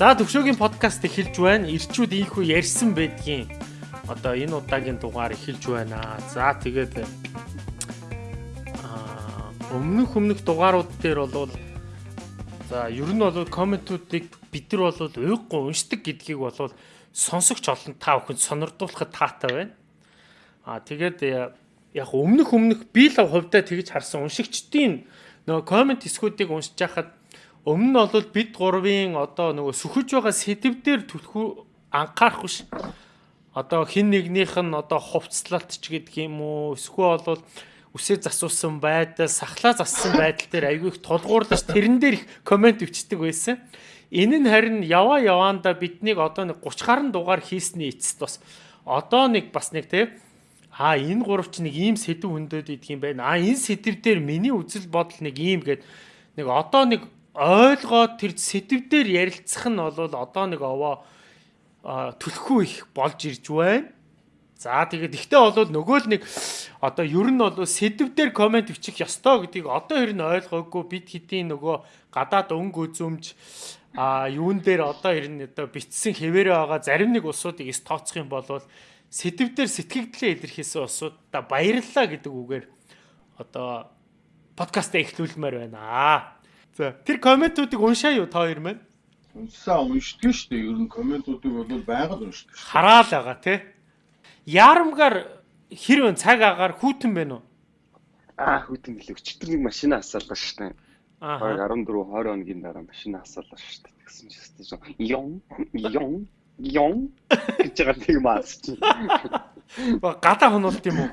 За төвшөөгийн подкаст эхэлж байна. Ирчүүд ийхүү ярьсан байдгийн. Одоо энэ удаагийн дугаар эхэлж байна. За тэгээд аа өмнөх өмнөх дугаарууд дээр бол за ер нь бол комментуудыг бид нар бол уйггүй уншдаг гэдгийг бол сонсогч олон та бүхэнд сонирдуулахад таатай байна. Аа тэгээд яг өмнөх өмнөх би л хувьдаа тэгж харсан уншигчдийн нөгөө коммент эсгүүдийг уншиж хахад Өмнө нь бол бид гурвын одоо нөгөө сүхэж байгаа сэдвээр түлхүү анхаарах биш. Одоо хин нэгнийх нь одоо хувцлалт ч гэдэг юм уу эсвэл бол үсээ засуусан байдал, сахлаа зассан байдал дээр айгүй их тулгуурлаж тэрэн дээр их комент өвчтдөг байсан. Энэ нь харин яваа яваанда биднийг одоо нэг 30 гаруй дугаар хийсний эцэст бас одоо нэг бас нэг тийм а энэ гуравч нэг ийм сэдв хөндөд идэх юм байна. А энэ сэдв дээр миний үзэл бодол нэг ийм гээд нэг одоо нэг ойлгоод тэр сэтвдээр ярилцах нь бол одоо нэг овоо төлөхгүй их болж ирж байна. За тэгээд ихтэй болвол нөгөө л нэг одоо ер нь бол сэдвээр комент бичих ёстой гэдгийг одоо ер нь ойлгоогүй бид хэдийн нөгөө гадаад өнгө үзөмж а юун дээр одоо ер нь одоо битсэн хэвээрээ байгаа зарим нэг улсуудыг эс тооцох юм бол сэдвээр сэтгэгдлээ илэрхийлсэн улсуудаа баярлалаа гэдэг үгээр одоо подкастаа эхлүүлмээр байна. За тэр комментуудыг уншаа юу та хоёр маань? Уншсаа уншдаг шүү дээ. Ер нь комментуудыг бол байгаль уншдаг. Хараал байгаа тий. Яарамгаар хэрвэн цаг агаар хүүтэн байна уу? Аа хүүтэн гэлээ. Өчтөр нэг машина асаалаа шүү дээ. Аа 14 20 хоногийн дараа машина асаалаа шүү дээ. Тэгсэн чинь шүү дээ. Ён ён ён гэж байгаа тийм маасч. Гадаа хонолт юм уу?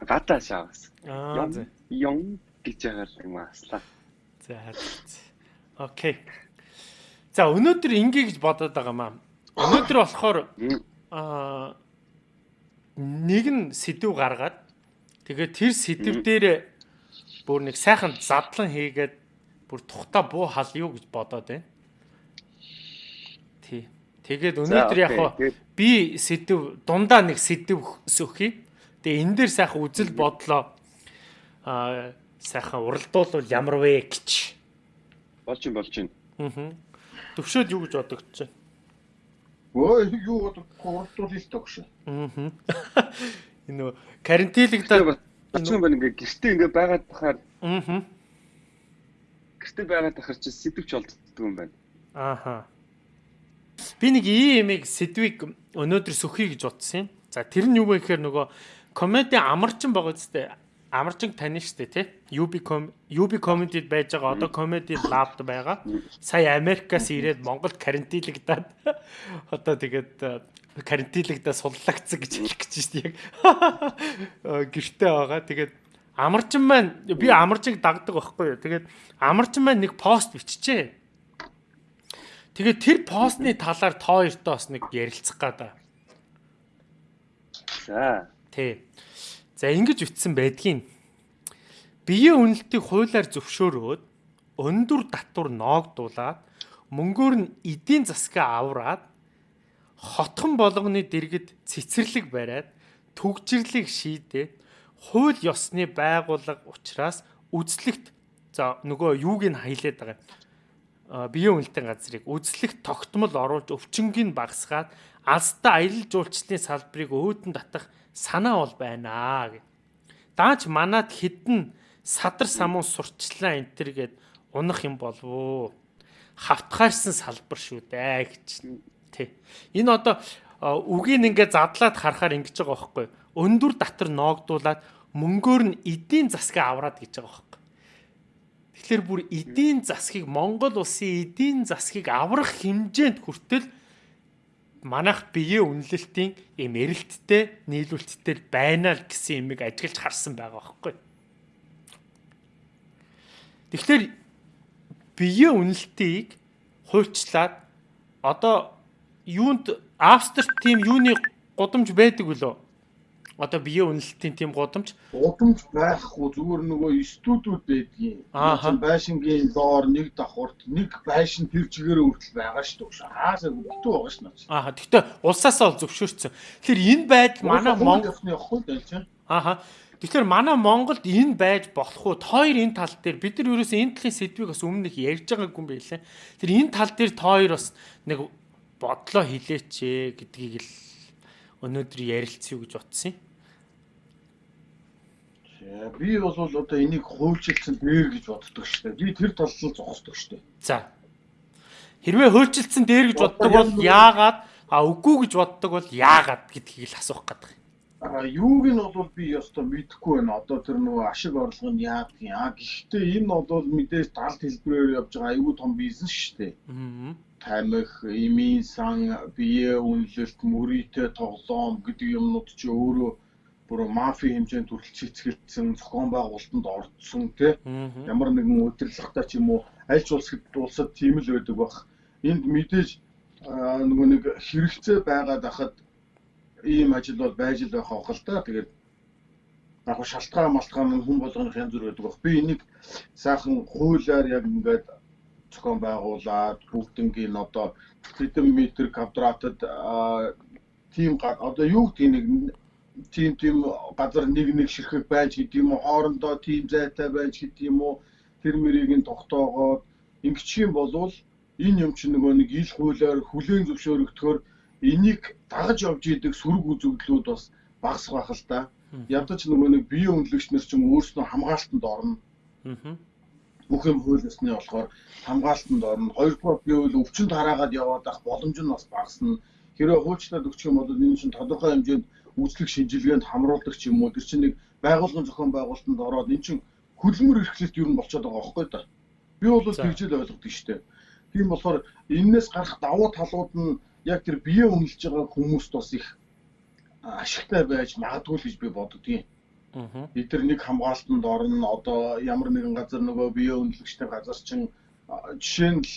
Гадаа шаавас. Аа ён гэж байгаа юм ааслаа. За Окей. За өнөөдөр ингээ гэж бодоод байгаа маа. Өнөөдөр болохоор аа нэг нь сэдв гаргаад тэгээд тэр сэдв дээр бүр нэг сайхан задлан хийгээд бүр тухта буу хал юу гэж бодоод байна. Тий. Тэгээд өнөөдөр яг би сэдв дундаа нэг сэдв сөхий. Тэгээ энэ дээр сайхан үзэл бодлоо аа сайхан уралдуулвал ямар вэ гэж. Болж юм болж юм. Аа. Төвшөөд юу гэж бодогдож байна? Өө юу бодохгүй уралдуулъя л төгш. Аа. Энэ нөө карантинлэгдээ болчихсон байна ингээ гэртээ ингээ байгаад тахаар Аа. Гэртээ байгаад тахаар чи сэдвч болддог юм байна. Ааха. Би нэг ийм сэдвийг өнөөдөр сөхий гэж утсан юм. За тэр нь юу вэ гэхээр нөгөө комеди амарчин байгаа зү амарчин тань штэ тий. UB UB comedy-д байж байгаа одоо comedy lab-д байгаа. Сая Америкаас ирээд Монголд карантинлагдаад одоо тэгээд карантинлагдаа суллагдсан гэж хэлэх гэж штэ яг. Гэртээ байгаа. Тэгээд амарчин маань би амарчиг дагдаг байхгүй юу. Тэгээд амарчин маань нэг пост биччихэ. Тэгээд тэр постны талаар тоо хоёртой бас нэг ярилцах гада. За. Тий. За ингэж үтсэн байдгийн. Биеийн үнэлтийг хуулиар зөвшөөрөөд өндөр татвар ноогдуулаад мөнгөөр нь эдийн засгаа авраад хотхон болгоны дэргэд цэцэрлэг бариад төгжрлийг шийдээд хууль ёсны байгууллага учраас үзлэгт за нөгөө юуг нь хайлаад байгаа биеийн үнэлтийн газрыг үзлэгт тогтмол оруулж өвчнгийг багасгаад алстай аялал жуулчлалын салбарыг өөдөн татах санаа бол байна гэ. Даач манад хідэн садар самуун сурчлаа энэ төр гээд унах юм болов уу? Хавтгаарсан салбар шүү дээ гэж тий. Энэ одоо үгийг ингээд задлаад харахаар ингэж байгаа байхгүй. Өндөр татар ноогдуулаад мөнгөөр нь эдийн засгаа авраад гэж байгаа байхгүй. Тэгэхээр бүр эдийн засгийг Монгол улсын эдийн засгийг аврах хэмжээнд хүртэл манайх биеийн үнэлэлтийн юм эрэлттэй нийлүүлэлттэй байна л гэсэн юмыг ажиглаж харсан байгаа байхгүй. Тэгэхээр биеийн үнэлтийг хуульчлаад одоо юунд Австрт тийм юуны гудамж байдаг үлээ? Одоо биеийн үнэлтийн тийм гудамж гудамж байхгүй зүгээр нөгөө студиуд байдгийн. Байшингийн доор нэг давхурт нэг байшин тэр чигээрээ хүртэл байгаа шүү дээ. Хаасаа бүтэн байгаа дээ. Аа гэхдээ улсаасаа ол зөвшөөрсөн. Тэгэхээр энэ байдал манай Монгол. Ааха. Тэгэхээр манай Монголд энэ байж болох уу? Тоор энэ тал дээр бид нар ерөөсөө энэ талын сэдвийг бас өмнө их ярьж байгаагүй юм байлаа. Тэр энэ тал дээр тоор бас нэг бодлоо хилээч гэдгийг л өнөөдөр ярилцъя гэж утсан юм. Би бол одоо энийг хуульчилсан дээр гэж боддог шүү дээ. Би тэр талд л зогсдог шүү дээ. За. Хэрвээ хуульчилсан дээр гэж боддог бол яагаад а үгүй гэж боддог бол яагаад гэдгийг л асуух гэдэг. А юуг нь бол би ёстой мэдэхгүй байна. Одоо тэр нөгөө ашиг орлого нь яадгийн. А гэхдээ энэ бол мэдээж талт хэлбэрээр явж байгаа аюул том бизнес шүү дээ. Аа. Тамих, эмийн сан, бие үнэлэлт, мөрийтэй тоглоом гэдэг юмнууд чи өөрөө бүр мафи хэмжээнд хүртэл цэцгэлдсэн зохион байгуулалтанд орцсон тий. Ямар нэгэн удирдлагатай ч юм уу аль ч улсад улсад тийм л байдаг бах. Энд мэдээж нөгөө нэг хэрэгцээ байгаад ахад ийм ажил бол байж л байх авах л да. Тэгээд яг шалтгаан малтгаан нь хүн болгоных янз бүр байдаг баг. Би энийг сайхан хуулиар яг ингээд зохион байгуулад бүгднгийн одоо хэдэн метр квадратад тийм одоо юу гэдэг нэг тийм тийм газар нэг нэг ширхэг байж гэдэг юм уу хоорондоо тийм зайтай байж гэдэг юм уу тэр мөрийг нь тогтоогоод ингэчих юм болвол энэ юм чинь нөгөө нэг ил хуулиар хүлээн зөвшөөрөгдөхөөр энийг дагаж явж идэг сөрөг үзэгдлүүд бас багасх байх л да. Ядаж нөгөө нэг бие үнэлэгч нар ч юм өөрснөө хамгаалтанд орно. Бүх юм хууль ёсны болохоор хамгаалтанд орно. Хоёрдугаар би бол өвчин тараагаад яваад ах боломж нь бас багасна. Хэрэв хуульчлаад өгчих юм бол энэ чинь тодорхой хэмжээнд үйлчлэг шинжилгээнд хамруулдаг ч юм уу. Тэр чинь нэг байгууллагын зохион байгуулалтанд ороод эн чинь хөдөлмөр эрхлэлт юу н болчиход байгаа байхгүй да. Би бол тэгжэл ойлгодог шүү дээ. Тийм болохоор энээс гарах давуу талууд нь яг тэр бие үнэлж байгаа хүмүүст бас их ашигтай байж магадгүй л гэж би боддгийн. Аа. Бид нар нэг хамгаалтанд орно. Одоо ямар нэгэн газар нөгөө бие үнэлэгчтэй газар чинь жишээ нь л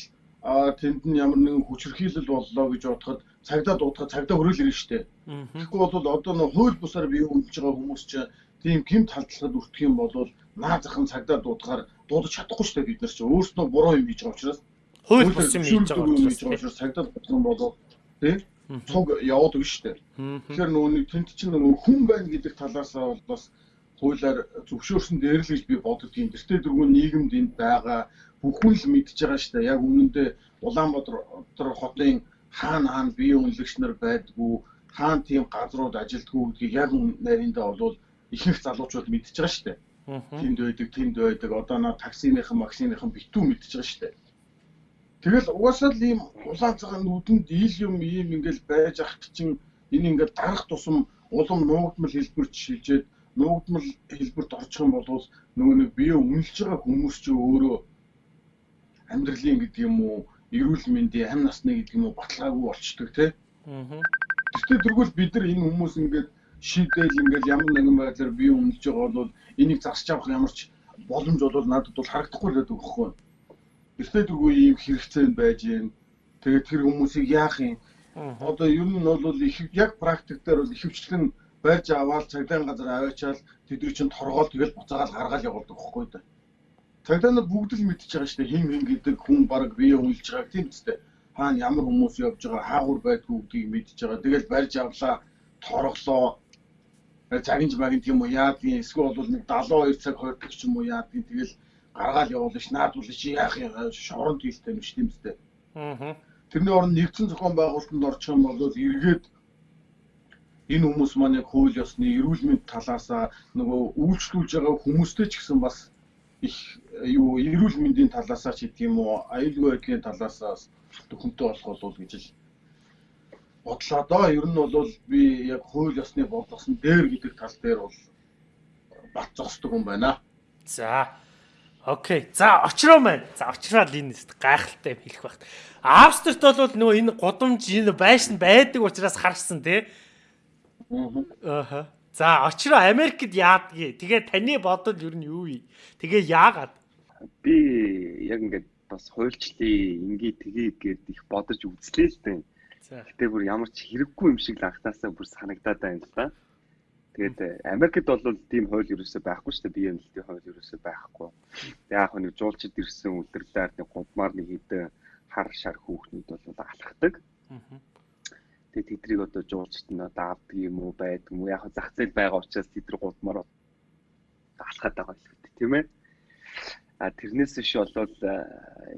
тэнд нь ямар нэгэн хүчрхийлэл боллоо гэж бодоход цагдаа дуудахад цагдаа хөрөөл ирнэ штэ. Тэгэхгүй бол одоо нөө хууль бусаар бие үнэлж байгаа хүмүүс чинь тийм гэмт халдлагад өртөх юм бол наа захын цагдаа дуудахаар дуудаж чадахгүй штэ бид нар чинь өөрснөө буруу юм хийж байгаа учраас. Хууль бус юм хийж байгаа учраас цагдаа дуудах юм бол тий цуг яваад өгнө шүү дээ. Тэгэхээр нөгөө нэг тэнд чинь нөгөө хүн байна гэдэг талаас бол бас хуулиар зөвшөөрсөн дээр л гэж би боддгийн. Тэртээ дөрвөн нийгэмд энд байгаа бүх хүн л мэдж байгаа шүү дээ. Яг үнэндээ Улаанбаатар хотын хаана хаана бие үнэлэгч нар байдгүй, хаана тийм газрууд ажилдгүй гэдгийг яг нариндаа бол ихэнх залуучууд мэдж байгаа шүү дээ. Тэнд байдаг, тэнд байдаг. Одоо наа таксиныхан, максиныхан битүү мэдж байгаа шүү дээ. Тэгэл угаасаа л ийм улаан цагаан нүдэнд ил юм ийм ингээл байж ах чинь энэ ингээд дарах тусам улам нуугдмал хэлбэрч шилжээд нуугдмал хэлбэрт орчих юм бол нөгөө нэг бие үнэлж байгаа хүмүүс ч өөрөө амьдралын гэдэг юм уу эрүүл мэндийн амь насны гэдэг юм уу баталгаагүй болчдөг тий. Аа. Гэхдээ тэргүүл бид нар энэ хүмүүс ингээд шийдээл ингээд ямар нэгэн байдлаар бие үнэлж байгаа бол энийг зарч авах ямар ч боломж бол надад бол харагдахгүй л байдаг байхгүй юу? эртнийдгүй ийм хэрэгцээнд байж гэн. Тэгээд тэр хүмүүсийг яах юм? Одоо ер нь бол их яг практик дээр бол ихэвчлэн байж аваад цагдаа газар аваачаал тэдний чинь торгоол тэгэл буцаагаал гаргаал явуулдаг байхгүй да. Цагдаа бүгд л мэдчихэж байгаа шүү дээ. Хин хин гэдэг хүн баг бие хүлж байгааг тийм үстэй. Хаана ямар хүмүүс явж байгаа, хаагур байдгүй гэдгийг мэдчихэж байгаа. Тэгэл барьж авлаа, торглоо. Цагинж багын тийм үү яадгийн эсвэл бол нэг 72 цаг хойдог ч юм уу яадгийн тэгэл гаргаал явуулна ш наад бол чи яах юм шоронд хийлтэй юм ш тийм үстэй. Аа. Тэрний орон нэгдсэн зохион байгуулалтанд орчих юм бол эргээд энэ хүмүүс маань яг хууль ёсны эрүүл мэнд талаасаа нөгөө үйлчлүүлж байгаа хүмүүстэй ч гэсэн бас их юу эрүүл мэндийн талаасаа ч гэдэг юм уу аюулгүй байдлын талаасаа төхөнтэй болох болов гэж л бодлоо доо ер нь бол би яг хууль ёсны бодлогосон дээр гэдэг тал дээр бол бат зогсдог юм байна. За Окей. За очроо маань. За очроод энэ гайхалтай хэлэх багт. Австрт бол нөгөө энэ гудамж энэ байшин байдаг учраас харсан тий. Аа. За очроо Америкт яадгийг. Тэгээ таны бодол ер нь юу вэ? Тэгээ яагаад? Би яг ингээд бас хуульчлаа ингээ тгий гээд их бодож үзлээ л дээ. Гэтэ бүр ямар ч хэрэггүй юм шиг л анхнаасаа бүр санагдаад байна л да. Тэгээд э, Америкт бол тийм хууль ерөөсөй байхгүй шүү дээ. Бие эмнэлтийн хууль ерөөсөй байхгүй. Яг нэг жуулчд ирсэн үлдэрлээр нэг гудмаар нэг хэдэн хар шар хүүхнүүд бол тэдрийг одоо жуулчд нь одоо авдаг юм уу байдаг юм уу? Яг зах зээл байгаа учраас тэдэр гудмаар алхаад байгаа л үү тийм ээ. А тэрнээс биш болвол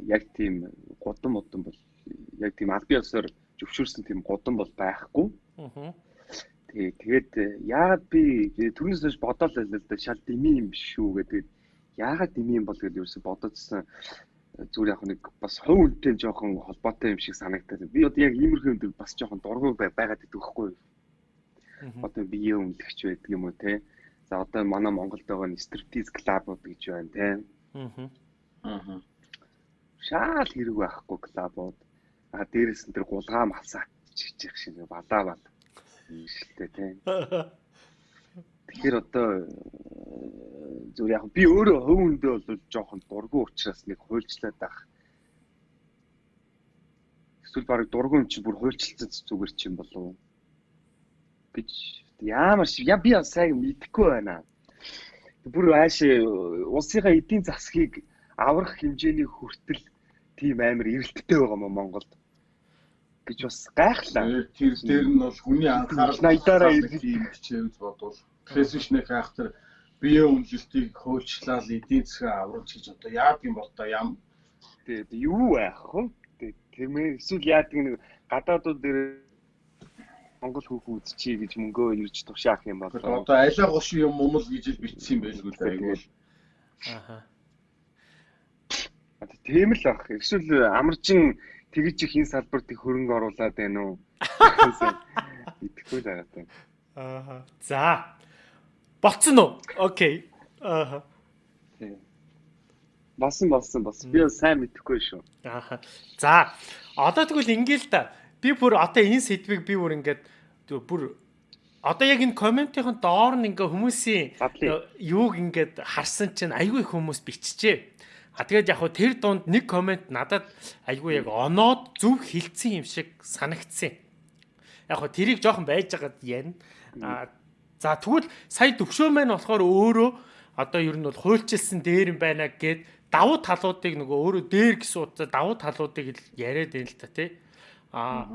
яг тийм гудам модон бол яг тийм аль биесээр зөвшөөрсөн тийм гудам бол байхгүй. Аа. Тэгээ тэгээд яагаад би түрнээс хойш бодоод байлаа л да шал дими юм биш шүү гэдэг. Яагаад дими юм бол гэдэг ерөөсө бодоодсэн зүгээр яг нэг бас хувь үнэтэй жоохон холбоотой юм шиг санагдаад. Би одоо яг иймэрхүү юм бас жоохон дургуй байгаад юу? Одоо бие өмнөлөгч байдаг юм уу те. За одоо манай Монголд байгаа стриптиз клабууд гэж байна те. Аа. Аа. Шаал хэрэг байхгүй клабууд. А дээрээс нь тэр гулгаа малсаа чиж явах шиг балаа бал. Ийшэлтэй тийм. Тэгэхээр одоо зүгээр яг би өөрөө хөвөндөө бол жоохон дургу учраас нэг хуйлчлаад байх. Эсвэл баг дургу юм чи бүр хуйлчилсан зүгээр чи юм болов гэж ямар шиг я би сайн мэдэхгүй байна бүр ааш улсынхаа эдийн засгийг аврах хэмжээний хүртэл тийм амар эрэлттэй байгаа мó Монголд гэж бас гайхлаа. Тэр дээр нь бол хүний анхаарал найдаараа ийм хичээвж бодвол тэрээс биш нэг хайхтар бие үнэлтийг хөөчлал эдийн засгаа аврагч гэж одоо яад юм бол та ям тэгээд юу байх вэ? Тэгмээ эсвэл яад нэг гадаадууд дээр Монгол хүүхэн үзчихье гэж мөнгөө ирж тушаах юм бол одоо алиа гош юм гэж л бичсэн юм байлгүй л айгуул. Ааха. Тийм л ах. Эсвэл амарчин тэгж их энэ салбарт их хөрөнгө оруулаад байна уу? Итгэхгүй л байгаа таа. Ааха. За. Болцсон уу? Окей. Ааха. Болсон болсон болсон. Би сайн мэдэхгүй шүү. Ааха. За. Одоо тэгвэл ингээл та би бүр одоо энэ сэдвийг би бүр ингээд бүр одоо яг энэ комментийн доор нь ингээ хүмүүсийн юуг ингээд харсан чинь айгүй их хүмүүс биччихэ. А тэгээд яг хөө тэр дунд нэг коммент надад айгүй яг оноод зөв хилцсэн юм шиг санагдсан. Яг хөө тэрийг жоохон байж байгаад яана. А за тэгвэл сая төвшөө маань болохоор өөрөө одоо ер нь бол хуульчилсан дээр юм байна гэд давуу талуудыг нөгөө өөрөө дээр гэсэн утга давуу талуудыг яриад байна л та тий. А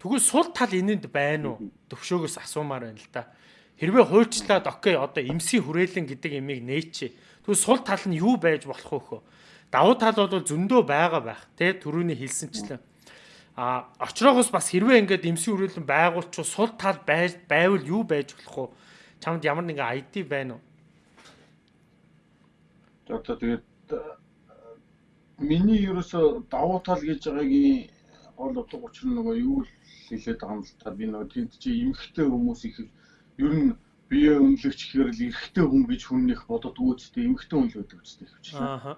тэгвэл сул тал энэнд байна уу? Төвшөөгөөс асуумаар байна л да. Хэрвээ хуульчлаад окей одоо эмсийн хүрээлэн гэдэг ямиг нээчээ. Тэгвэл сул тал нь юу байж болох вэ хөө? Давуу тал бол зөндөө байгаа байх. Тэ түрүүний хэлсэнчлэн. А очроогоос бас хэрвээ ингээд эмсийн хүрээлэн байгуулчих сул тал байвал юу байж болох вэ? Чамд ямар нэгэн ID байна уу? Одоо тэгээд миний ерөөсө давуу тал гэж байгаагийн гол утга учир нь нөгөө юу л хэлээд байгаа юм л та би нөгөө тэнд чи эмхтэй хүмүүс их ер нь бие үнэлэгч гэхээр л эрэгтэй хүн гэж хүн их бодод үүсдэг эмхтэй хүн л байдаг үстэй хвчлээ. Аа.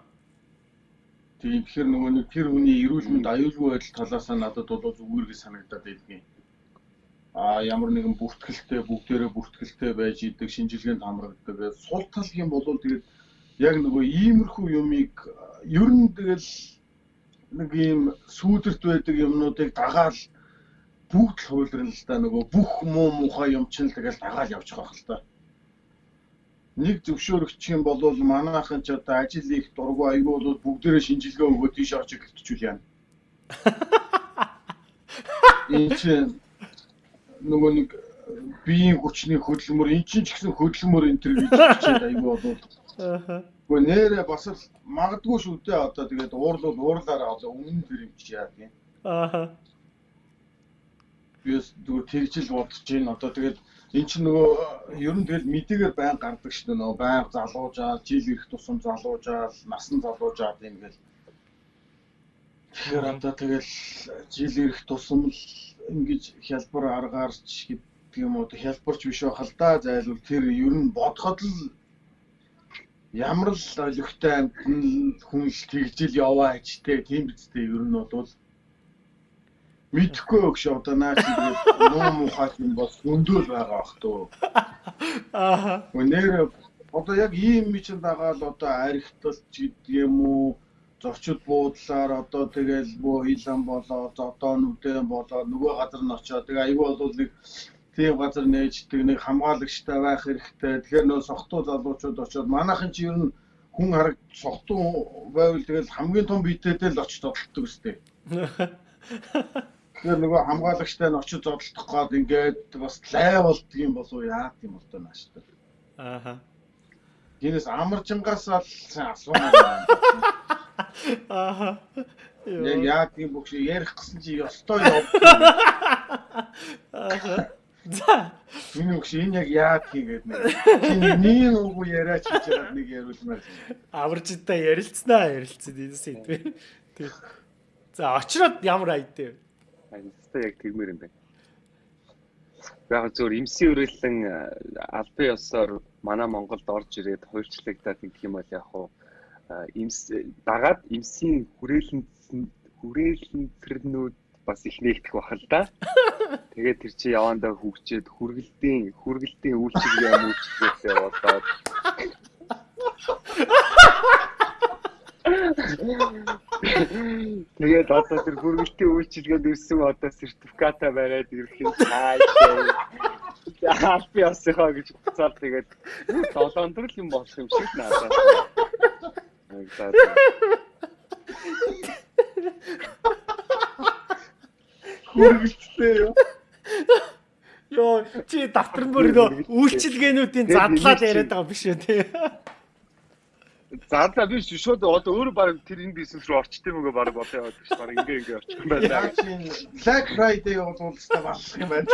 Тийм тэгэхээр нөгөө нэг тэр хүний эрүүл мэнд аюулгүй байдал талаас нь надад бол зүгээр гэж санагдаад байдгийн. А ямар нэгэн бүртгэлтэй бүгдээрээ бүртгэлтэй байж идэг шинжилгээнд хамрагддаг. Сул тал юм бол тэгээд яг нөгөө иймэрхүү юмыг ер нь тэгэл нэг ийм сүүдэрт байдаг юмнуудыг дагаал бүгд л хуйлрын л да нөгөө бүх муу мухай юм чинь тэгэл дагаал явчих واخ л та. Нэг зөвшөөрөгч юм бол манайхан ч одоо ажил их дургу аягүй бол бүгдээрээ шинжилгээ өгөө тийш орж гэлтчүүл яана. Чинь нөгөө нэг биеийн хүчний хөдөлмөр эн чинь ч гэсэн хөдөлмөр энэ төр гэж хичээд аягүй бол Гэхдээ нэрээ бас л магадгүй шүү дээ. Одоо тэгээд уурлал уурлаараа одоо өмнө тэр юм чи яа тийм. Аа. Бис зүгээр тэгжил бодож гин одоо тэгээд эн чинь нөгөө ер нь тэгэл мэдээгээр байн гардаг шүү дээ. Нөгөө байнга залуужаал, жил ирэх тусам залуужаал, насан залуужаад ингээл Тэгэхээр одоо тэгэл жил ирэх тусам л ингэж хялбар аргаарч гэдэг юм уу? Хялбарч биш байх л да. Зайлвал тэр ер нь бодоход л ямар л олигтой амтэн хүн л тэгжил яваа ч тийм бидтэй ер нь бол мэдхгүй өгш одоо наа чи нуу мухай юм бол өндөөл байгаа бах туу. Аа. Өнөр одоо яг ийм мичин дагаал одоо архиталт гэдэг юм уу зочид буудлаар одоо тэгэл бөө хилэн болоо зодоонүүдэн болоо нөгөө газар нь очоод тэгээ аюу бол нэг тийм газар нээждэг нэг хамгаалагчтай байх хэрэгтэй. Тэгэхээр нөө сохтуу залуучууд очоод манайхан чи ер нь хүн хараг сохтуу байвал тэгэл хамгийн том биетэйдээ л очиж зодтолдог өстэй. Тэгэхээр нөгөө хамгаалагчтай нь очиж зодтолдох гээд ингээд бас лай болдго юм болов яа гэм бол тоо нааштай. Ааха. Гинэс амаржингаас л асуумаар. Аа. Яг тийм бүх шиг ярих гэсэн чи ёстой яв. Аа. За. Миний өгш энэ яг яад хийгээд нэ. Чиний нэг үгүй яриач хийж байгаа нэг яриулмаар. Аваржтай ярилцсанаа ярилцсан энэ сэдвээ. За очроод ямар айдээ. Айдтай яг тэгмэр юм байна. Яг зөвөр эмсийн үрэлэн албан ёсоор манай Монголд орж ирээд хуульчлагдаад гэх юм бол яг хуу эмс дагаад эмсийн хүрээлэн хүрээлэнцэрнүүд бас их нэгдэх бах л да. Тэгээд тэр чи явандаа хөгчөөд хүргэлтийн хүргэлтийн үйлчилгээ мүүлчилгээтэй болоод Тэгээд одоо тэр хүргэлтийн үйлчилгээнд ирсэн одоо сертификата бариад ирэх юм цаашаа. Аа би осхоо гэж буцаад тэгээд 7 өдөр л юм болох юм шиг надад. Хүргэлттэй юу? Йоо, чи давтар бүр нөө үйлчилгээнүүдийн задлаад яриад байгаа биш үү те? Задлаа биш шууд одоо өөрөө баг тэр энэ бизнес руу орчт юм уу баг бодоо яваад биш баг ингээ ингээ орчих юм байна. Black Friday болвол та болох юм байна.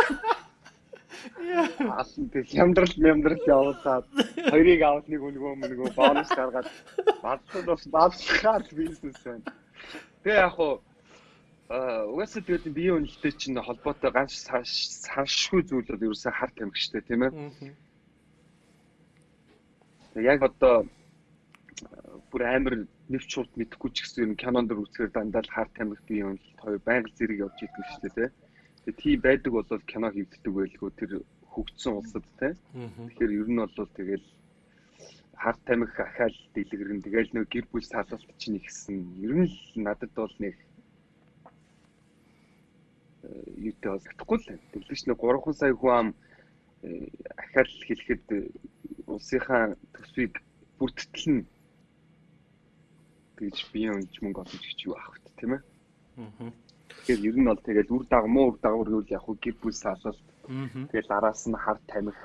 Аасан тэг хямдрал мямдрал явуулаад хоёрыг аваад нэг өнгөө мөнгөө бонус гаргаад бадсад бас бадсахаар бизнес байна. Тэгээ яг хуу угаасаа тэгээд биеийн үнэлтэд чинь холбоотой ганц саншгүй зүйлүүд ерөөсөө харт тамхичтэй тийм ээ. Яг одоо бүр амар нэвч шууд мэдэхгүй ч гэсэн юм кинонд үзэхээр дандаа л харт тамхи биеийн үнэлт хоёр байнга зэрэг явж идэг шүү дээ тийм. Тэгээ тийм байдаг бол кино хийгддэг байлгүй тэр хөгжсөн улсад тийм. Тэгэхээр ер нь бол тэгэл харт тамхи ахаал дэлгэрэн тэгэл нэг гэр бүл салалт чинь ихсэн. Ер нь л надад бол нэг юутай бол татахгүй л байна. Тэглэж нэг 3 сая хүн ам ахаал хэлэхэд э, улсынхаа төсвийг бүрдтэлнэ гэж биеийн өнж мөнгө олж гэж юу авах вэ тийм ээ. Аа. Тэгэхээр ер нь бол тэгэл үр дагамуу үр дагавар гэвэл яг гэр бүл салалт. Тэгэл араас нь хар тамхи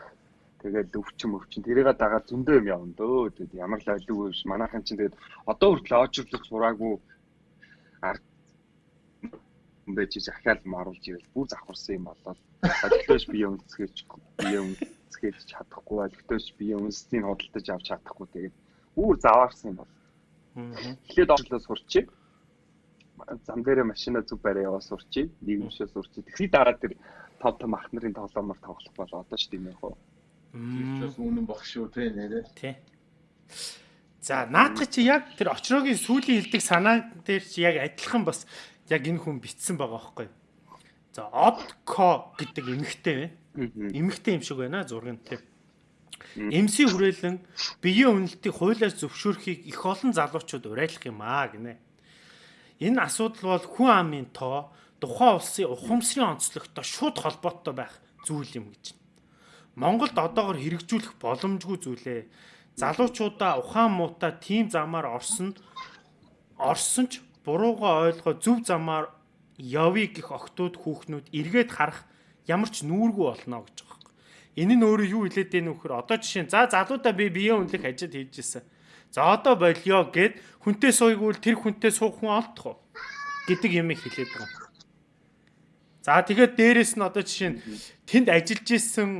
тэгээд өвчин өвчин тэрийг дагаад зөндөө юм явна дөө. Тэгээд ямар л ойлгоогүй биш. Манайхан чинь тэгээд одоо хүртэл оожирлох сураагүй ард байж захиал маруулж ивэл бүр завхарсан юм болоод өлтөөж бие өнцгөөж бие өнцгөөж чадахгүй өлтөөж бие өнцнийг худалдаж авч чадахгүй тэгээд бүр заваарсан юм бол. Эхлээд орлоо сурчээ. Зам дээрээ машина зүг барай яваа сурчээ. Нийгэмшээ сурчээ. Тэгсний дараа тэр тав том ах нарын тоглоомор тоглох бол одоо ч тийм яг хоо. Тэрчээс үнэн баг шүү те нэрээ. Тий. За наадах чи яг тэр очрогийн сүлийн хилдэг санаа дээр чи яг адилхан бас яг энэ хүн битсэн байгаа байхгүй. За Odco гэдэг эмэгтэй байна. Эмэгтэй юм шиг байна зургийн тийм. MC хүрээлэн биеийн үнэлтийг хуулиар зөвшөөрөхийг их олон залуучууд уриалах юм аа гинэ. Энэ асуудал бол хүн амын тоо тухайн улсын ухамсарын онцлогтой шууд холбоотой байх зүйл юм гэж. Монголд одоогор хэрэгжүүлэх боломжгүй зүйлээ. Залуучуудаа ухаан муутай тийм замаар орсон орсон ч бурууга ойлгоо зөв замаар явъя гэх охтууд хүүхнүүд эргээд харах ямар ч нүүргүй болно гэж. Энэ нь өөрөө юу хэлээд вэ гэхээр одоо жишээ за залуудаа би биеийн үнэлэх ажил хийж ирсэн. За одоо болио гэд хүнтэй сууйгвал тэр хүнтэй суух хүн олдох уу гэдэг юм хэлээд байгаа. За тэгээд дээрэс нь одоо жишээ нь тэнд ажиллаж исэн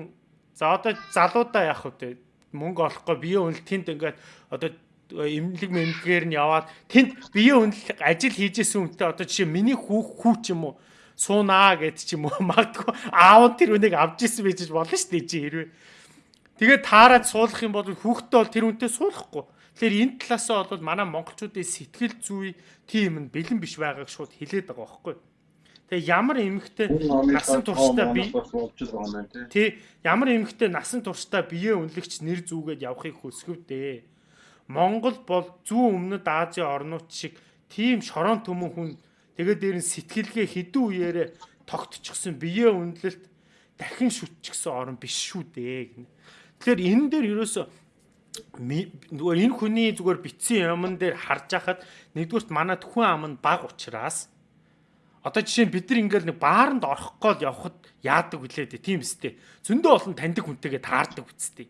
за одоо залуудаа яах вэ? Мөнгө олохгүй биеийн үнэлт тэнд ингээд одоо эмнэлэг мэмлэгээр нь яваад тэнд биеийн үнэлэг ажил хийжсэн үнтэй одоо жишээ миний хүүх хүү ч юм уу суунаа гэд ч юм уу магадгүй аав тэр үнийг авч исэн байж болно шүү дээ чи хэрвээ. Тэгээд таарад суулгах юм бол хүүхдээ бол тэр үнтэй суулгахгүй. Тэгэхээр энэ талаасаа бол манай монголчуудын сэтгэл зүй тийм нь бэлэн биш байгааг шууд хэлээд байгаа байхгүй. Тэгээ ямар эмэгтэй насан туршдаа би тий ямар эмэгтэй насан туршдаа биеэ үнэлэгч нэр зүүгээд явахыг хүсгэв дээ Монгол бол зүүн өмнөд Азийн орнууд шиг тийм шорон төмөн хүн тэгээд дээр нь сэтгэлгээ хідэн үеэрээ тогтчихсон биеэ үнэлэлт дахин шүтчихсэн орн биш шүү дээ гэнэ. Тэгэхээр энэ дээр ерөөсө нөгөө энэ хүний зүгээр битсэн юмн дээр харж хахад нэгдүгürt манад хүн ам нь баг учраас одоо жишээ нь бид нар ингээл нэг бааранд орох гол явхад яадаг вүлээ дээ тийм үстэй. Зөндөө олон таньдаг хүнтэйгээ таардаг үстэй.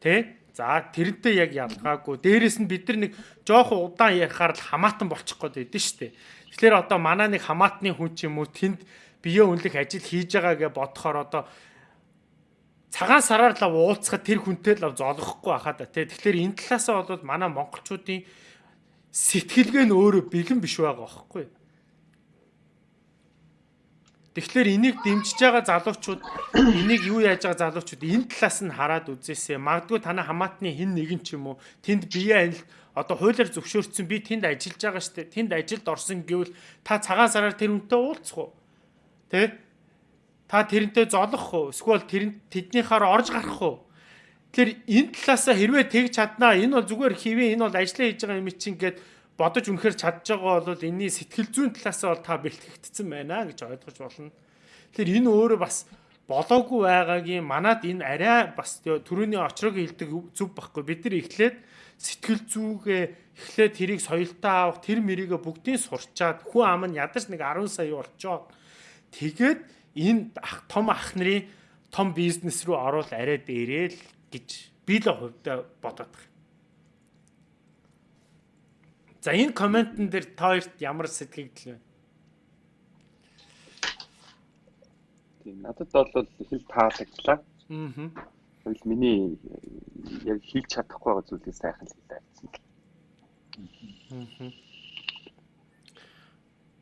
Тэ? За тэрнтэй яг ялгаагүй. Дээрээс нь бид нар нэг жоохон удаан ярихаар л хамаатан болчих гээд байдэн шүү дээ. Тэгэхээр одоо манаа нэг хамаатны хүн ч юм уу тэнд бие үнэлэх ажил хийж байгаа гэж бодохоор одоо цагаан сараар л уулзахад тэр хүнтэй л золгохгүй байхаа да тий. Тэгэхээр энэ талаасаа бол манай монголчуудын сэтгэлгээ нь өөрөө бэлэн биш байгаа байхгүй. Тэгэхээр энийг дэмжиж байгаа залуучууд энийг юу яаж байгаа залуучууд энэ талаас нь хараад үзээсэй. Магадгүй танай хамаатны хин нэгэн ч юм уу тэнд бие анил одоо хуулиар зөвшөөрсөн би тэнд ажиллаж байгаа штэ. Тэнд ажилд орсон гэвэл та цагаан сараар тэр үнтэй уулзах уу? Тэ? Та тэрнтэй золох уу? Эсвэл тэр тэднийхаар орж гарах уу? Тэгэхээр энэ талаасаа хэрвээ тэгж чаднаа энэ бол зүгээр хэвээ энэ бол ажиллаа хийж байгаа юм чинь гээд бодож үнэхээр чадж байгаа бол энэний сэтгэл зүйн талаасаа бол та бэлтгэгдсэн байна гэж ойлгож болно. Тэгэхээр энэ өөрөө бас болоогүй байгаагийн манад энэ арай бас төрөний очрог хилдэг зүв байхгүй. Бид нар эхлээд сэтгэл зүйгээ эхлээд тэрийг соёлтаа авах тэр мэрийгэ бүгдийг сурчаад хүн ам нь ядаж нэг 10 сая болчоо. Тэгээд энэ ах том ах нарын том бизнес рүү оруул арай дээрэл гэж би л хувьдаа бодоод байна. За энэ комментэн дээр та хоёрт ямар сэтгэгдэл вэ? Тийм надад бол хэл таалагдлаа. Аа. Тэгвэл миний яг хийж чадахгүй байгаа зүйлээ сайхан л хэлээ гэсэн. Аа.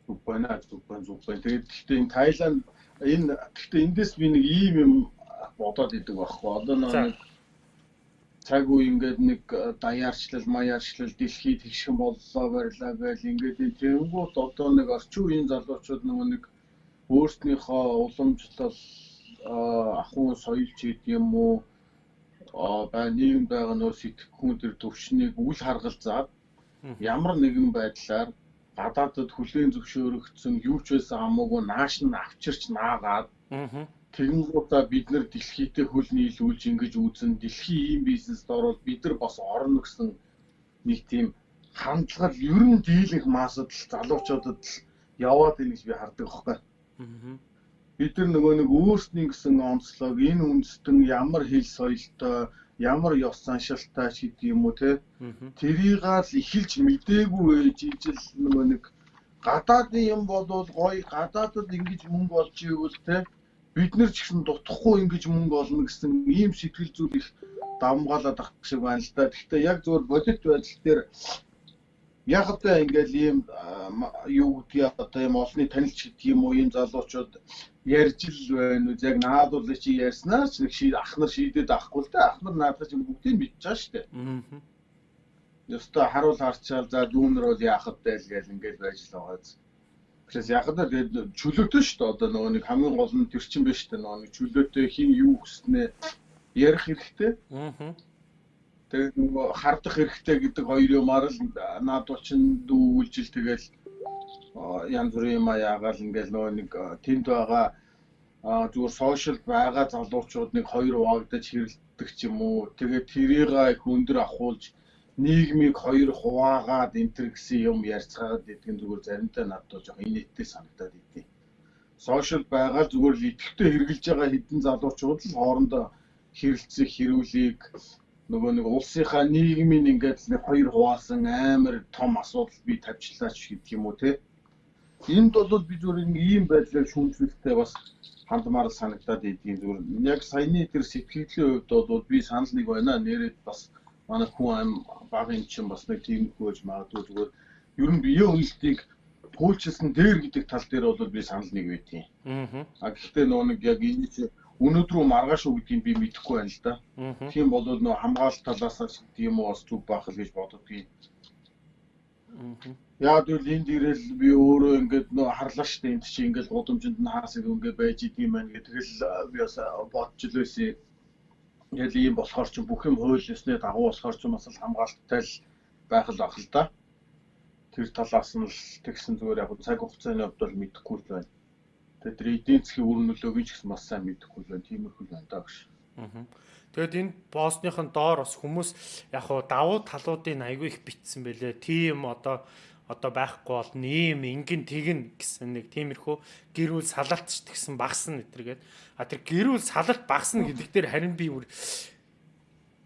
Зүгбана зүгбан зүгбан. Тэгээд гэхдээ энэ Тайланд энэ гэхдээ эндээс би нэг ийм юм бодоод идэг байхгүй. Одоо нэг цаг үе ингээд нэг э, даяарчлал, маяарчлал дэлхийд тэгшхэн боллоо барьлаа байл ингээд тэнгууд одоо нэг орчин үеийн залуучууд нөгөө нэг өөрснийхөө уламжлал ахуй соёл ч гэдэг юм уу? Бай нийгэм байгаа нөө сэтгэхүүн төр төвшнийг үл харгалзаад ямар нэгэн байдлаар гадаадд хүлээн зөвшөөрөгдсөн юу ч байсан хамаагүй нааш нь авчирч наагаад Тэгэнгүүтээ бид нэр дэлхийдээ хөл нийлүүлж ингэж үзэн дэлхийн ийм бизнест ороод бид нар бас орно гэсэн нэг тийм хандлага ер нь дийлэнх маасад л залуучуудад л яваад ийн гэж би хардаг байхгүй. Бид нар нөгөө нэг өөрсний гэсэн онцлог энэ үндэстэн ямар хэл соёлтой ямар ёс заншилтай ч гэдэг юм уу те? Тэрийг л эхэлж мдээгүй ээж ижил нөгөө нэг гадаадын юм болвол гоё гадаадд ингэж мөнгө олж ивэл те бид нар ч гэсэн дутхгүй ингэж мөнгө олно гэсэн ийм сэтгэл зүйл их давмгаалаад ах шиг байна л да. Гэхдээ яг зөвөр бодит байдал дээр яг одоо ингээл ийм юу гэдгийг одоо ийм олонний танилч гэдэг юм уу ийм залуучууд ярьж л байна уу яг наад бол чи ярьснаар ч нэг ший ах нар шийдээд авахгүй л да ах нар наадах чинь бүгдийг мэдчихэж байгаа шүү дээ. Аа. Ёстой харуул харчаал за дүүнэр бол яах вэ гэж ингээл байж л байгаа зү. Тэрээс яг л тэгээд чөлөөтэй шүү дээ. Одоо нөгөө нэг хамгийн гол нь тэр чинь биш дээ. Нөгөө нэг чөлөөтэй хин юу хүснэ ярих хэрэгтэй. Аа. Тэгээд нөгөө хардах хэрэгтэй гэдэг хоёр юмар л наад болчин дүүлжил тэгэл янз бүрийн юм яагаал ингээл нөгөө нэг тэнд байгаа зүгээр сошиал байгаа залуучууд нэг хоёр хуваагдаж хэрэлдэх ч юм уу. Тэгээд тэрийг их өндөр ахуулж нийгмийг хоёр хуваагаад энтер гэсэн юм ярьцгаагаад идэх нь зүгээр заримдаа надад жоох инээдтэй санагдаад идэв. Сошиал байгаа зүгээр л идэвхтэй хэрглэж байгаа хэдэн залуучууд л хоорондоо хэрэлцэх хэрүүлийг нөгөө нэг улсынхаа нийгмийн ингээд нэг хоёр хуваасан амар том асуудал би тавьчлаач гэдэг юм уу те. Энд бол би зүгээр ийм байдлаар шүүмжлэлтэй бас хандмаар санагдаад идэв зүгээр. Яг саяны тэр сэтгэлийн хувьд бол би санал нэг байна нэрээ бас манай хүн багын чинь бас нэг тийм хөөж магадгүй зүгээр ер нь бие үнэлтийг пүүлчилсэн дээр гэдэг тал дээр бол би санал нэг байдیں۔ Аа. А гэхдээ нөө нэг яг энэ чи өнөөдрөө маргааш уу гэдгийг би мэдэхгүй байна л да. Тийм бол нөө хамгаалалт талаас тийм үү бас зүг байх л гэж боддгийг. Аа. Яг л энд ирэл би өөрөө ингээд нөө харлаа штэ энд чи ингээд гудамжинд нь хаасыг ингээд байж идэм байх гэх тэгэл би бас бодч л байсан яг ийм болохоор ч бүх юм хууль ёсны дагуу болохоор ч бас хамгаалттай л байх л баг л да. Тэр талаас нь л тэгсэн зүгээр яг цаг хугацааны хувьд бол мэдэхгүй л байна. Тэгээд тэр эдийн засгийн үр нөлөөг ч гэсэн бас сайн мэдэхгүй л байна. Тиймэрхүү л байна даа гэж. Аа. Тэгэд энэ боссныхын доор бас хүмүүс яг хуу давуу талуудын айгүй их битсэн бэлээ. Тийм одоо одоо байхгүй болно ийм ингэн тэгнэ гэсэн нэг тиймэрхүү гэрүүл салалтч тэгсэн багсна гэтэргээд а тэр гэрүүл салалт багсна гэдэг дээр харин би бүр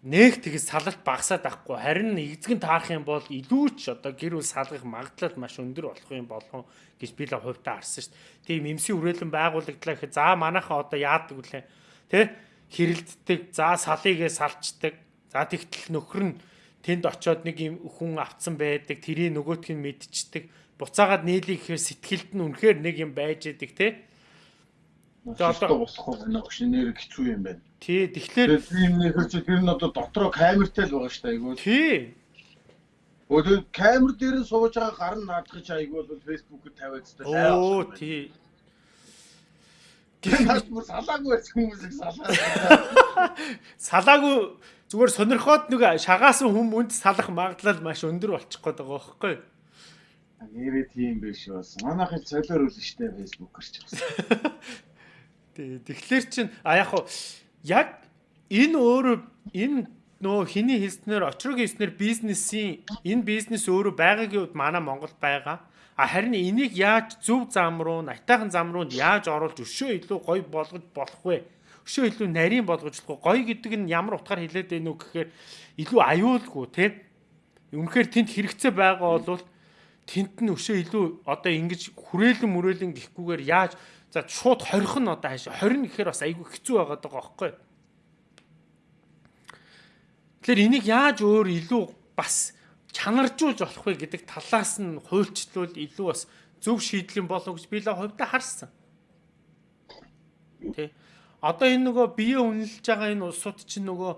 нэг тэгс салалт багасаад ахгүй харин эзэгэн таарах юм бол илүү ч одоо гэр бүл салгах магадлал маш өндөр болох юм болов гэж би л хувьдаа харсан шүү дээ. Тийм эмсийн хүрээлэн байгуулагдлаа гэхэд за манайхаа одоо яадаг вүлээ. Тэ хэрэлддэг, за салыгээ салчдаг. За тэгтэл нөхөр нь тэнд очиод нэг юм хүн авцсан байдаг, тэрийг нөгөөтг нь мэдчихдэг. Буцаагаад нийлээ гэхээр сэтгэлд нь үнэхээр нэг юм байж идэг те. Тэгээ одоо босхгүй байна гэж нэр хэцүү юм байна. Тий, тэгэхээр тийм нэг хэрэг тэр нь одоо дотроо камертай л байгаа шүү дээ айгүй. Тий. Өөдөө камер дээр нь сууж байгаа гар нь наадах чи айгүй бол фэйсбүүкэд тавиад та сайн. Оо тий. Гэвч бүр салаагүй байсан хүмүүсийг салаа. Салаагүй зүгээр сонирхоод нэг шагаасан хүм үнд салах магадлал маш өндөр болчих гээд байгаа байхгүй юу? Нэрээ тийм биш бас. Манайхын цолоор үл штэ фэйсбүүкэр ч бас. Тэгэхээр чин а яг хуу яг энэ өөрөө энэ нөө хиний хэлснээр очрог хэлснээр бизнесийн энэ бизнес өөрөө байгаагийн үед манай Монголд байгаа. А харин энийг яаж зөв зам руу, айтайхан зам руу яаж оруулж өшөө илүү гоё болгож болох вэ? Өшөө илүү нарийн болгож болох гоё гэдэг нь ямар утгаар хэлээд байна уу гэхээр илүү аюулгүй тий. Үнэхээр тэнд хэрэгцээ байгаа бол тэнд нь өшөө илүү одоо ингэж хүрээлэн мөрөөлөн гэхгүйгээр яаж За шууд хорих нь одоо хааш 20 гэхээр бас айгүй хэцүү байгаад байгаа байхгүй. Тэгэхээр энийг яаж өөр илүү бас чанаржуулж болох вэ гэдэг талаас нь хуульчлуул илүү бас зөв шийдэл юм болов гэж би л хувьдаа харсан. Тэ. Одоо энэ нөгөө бие үнэлж байгаа энэ улсууд чинь нөгөө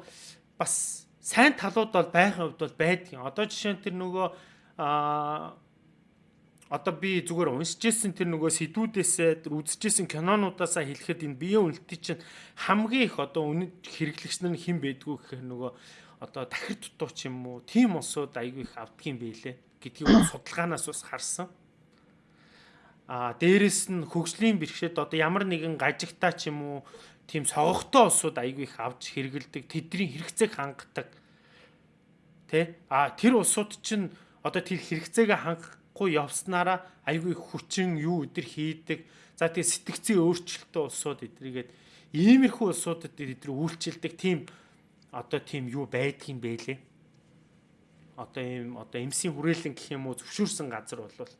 бас сайн талууд бол байхын хувьд бол байдаг. Одоо жишээ нь тэр нөгөө аа одоо би зүгээр уншиж ирсэн тэр нөгөө сэдвүүдээсээ үзчихсэн кинонуудаасаа хэлэхэд энэ биеийн үнэлтийн чинь хамгийн их одоо үнэт хэрэглэгч нар хэн байдгүй гэхээр нөгөө одоо дахир дутуу ч юм уу тийм улсууд айгүй их авдгийн байлээ гэдгийг судалгаанаас бас харсан. А дээрэс нь хөгжлийн бэрхшээд одоо ямар нэгэн гажигтаа ч юм уу тийм согогтой улсууд айгүй их авч хэрэгэлдэг тэдний хэрэгцээг хангадаг. Тэ? А тэр улсууд чинь одоо тэр хэрэгцээгээ хангах явахгүй явснараа айгүй хүчин юу өдр хийдэг. За тэгээ сэтгцийн өөрчлөлтөө улсууд эдрэгээд иймэрхүү улсуудад эдэр үйлчилдэг тийм одоо тийм юу байдгийн бэлээ. Одоо ийм одоо эмсийн хүрээлэн гэх юм уу зөвшөөрсөн газар болвол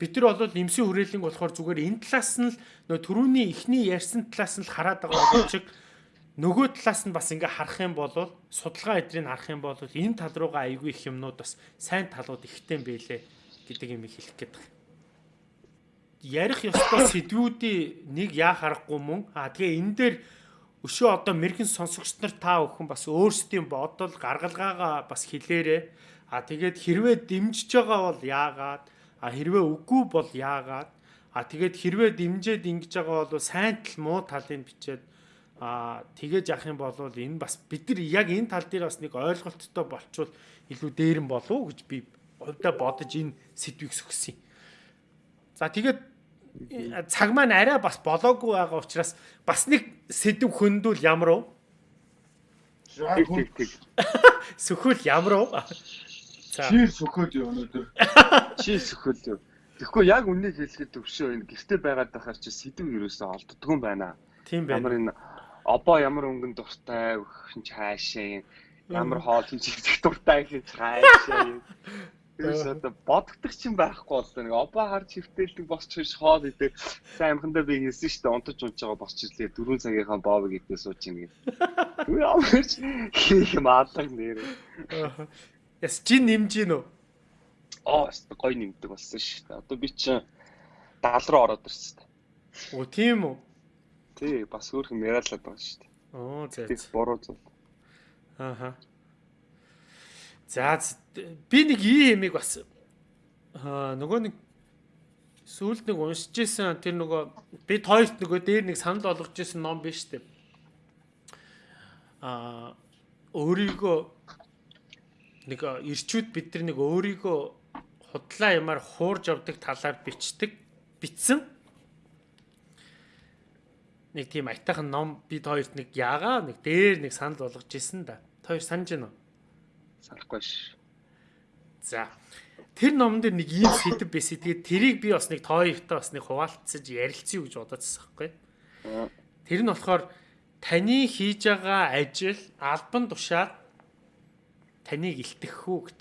бид нар бол эмсийн хүрээлэн болохоор зүгээр энэ талаас нь л нөө төрүүний ихний ярьсан талаас нь л хараад байгаа боловч нөгөө талаас нь бас ингээ харах юм бол судалгаа эдрийг харах юм бол энэ тал руугаа айгүй их юмнууд бас сайн талууд ихтэй байлээ гэдэг юм хэлэх гээд байна. Ярих ёстой сэдвүүдийн нэг яа харахгүй мөн? А тэгээ энэ дээр өшөө одоо мэрэгэн сонсогч нар та бүхэн бас өөрсдийн бодол гаргалгаагаа бас хэлээрээ а тэгээд хэрвээ дэмжиж байгаа бол яагаад а хэрвээ үгүй бол яагаад а тэгээд хэрвээ дэмжээд ингэж байгаа бол сайн тал муу талыг бичээд Аа тэгэж явах юм бол энэ бас бид нар яг энэ тал дээр бас нэг ойлголттой болчвол илүү дээрэн болов уу гэж би хувьдаа бодож энэ сэдвийг сөхсөн. За тэгээд цаг маань арай бас болоогүй байгаа учраас бас нэг сэдв хөндүүл ямар уу? Сөхөл ямар уу? За. Чи сөхөд юу өнөөдөр? Чи сөхөл юу? Тэгэхгүй яг үннийг хэлэхэд төвшөө энэ гэрте байгаад байхаар чи сэдв ерөөсөө олддгүй юм байна. Тийм байна. Ямар энэ обоо ямар өнгөн дуртай хин цаашаа ямар хоол хин чигсэх дуртай цаашаа Тэрс одоо бодогдох чинь байхгүй болсон. Нэг обоо харж хөвтөлдөг босч хиш хоол идэг. Сайн амхандаа би хэлсэн шүү дээ. Унтаж унж байгаа босч ирлээ. Дөрвөн цагийнхаа боовыг идээ сууж ийн гэх. Түр амарч хийх маалаг нэр. Яс чи нэмж гин үү? Аа, гой нэмдэг болсон шүү дээ. Одоо би чинь 70 руу ороод ирсэн. Оо, тийм үү? Тий, бас өөрхөн яриалаад байгаа шүү дээ. Оо, за. Тэг буруу зүйл. Ааха. За би нэг ийм ямиг бас аа нөгөө нэг сүүлд нэг уншиж исэн тэр нөгөө бид хоёрт нөгөө дээр нэг санал болгож исэн ном биш үү? Аа өөрийгөө нэг ирчүүд бид нар нэг өөрийгөө худлаа ямаар хуурж авдаг талаар бичдэг бичсэн нэг тийм айтайхан ном бид хоёрт нэг яагаа нэг дээр нэг санал болгож исэн да. Хоёр санаж байна уу? Санахгүй ш. За. Тэр номон дээр нэг ийм сэдв байсан. Тэгээд тэрийг би бас нэг тооёртой бас нэг хуваалцаж ярилцъя гэж бодоодсан байхгүй. Тэр нь болохоор таны хийж байгаа ажил албан тушаад таныг илтгэх үү гэж.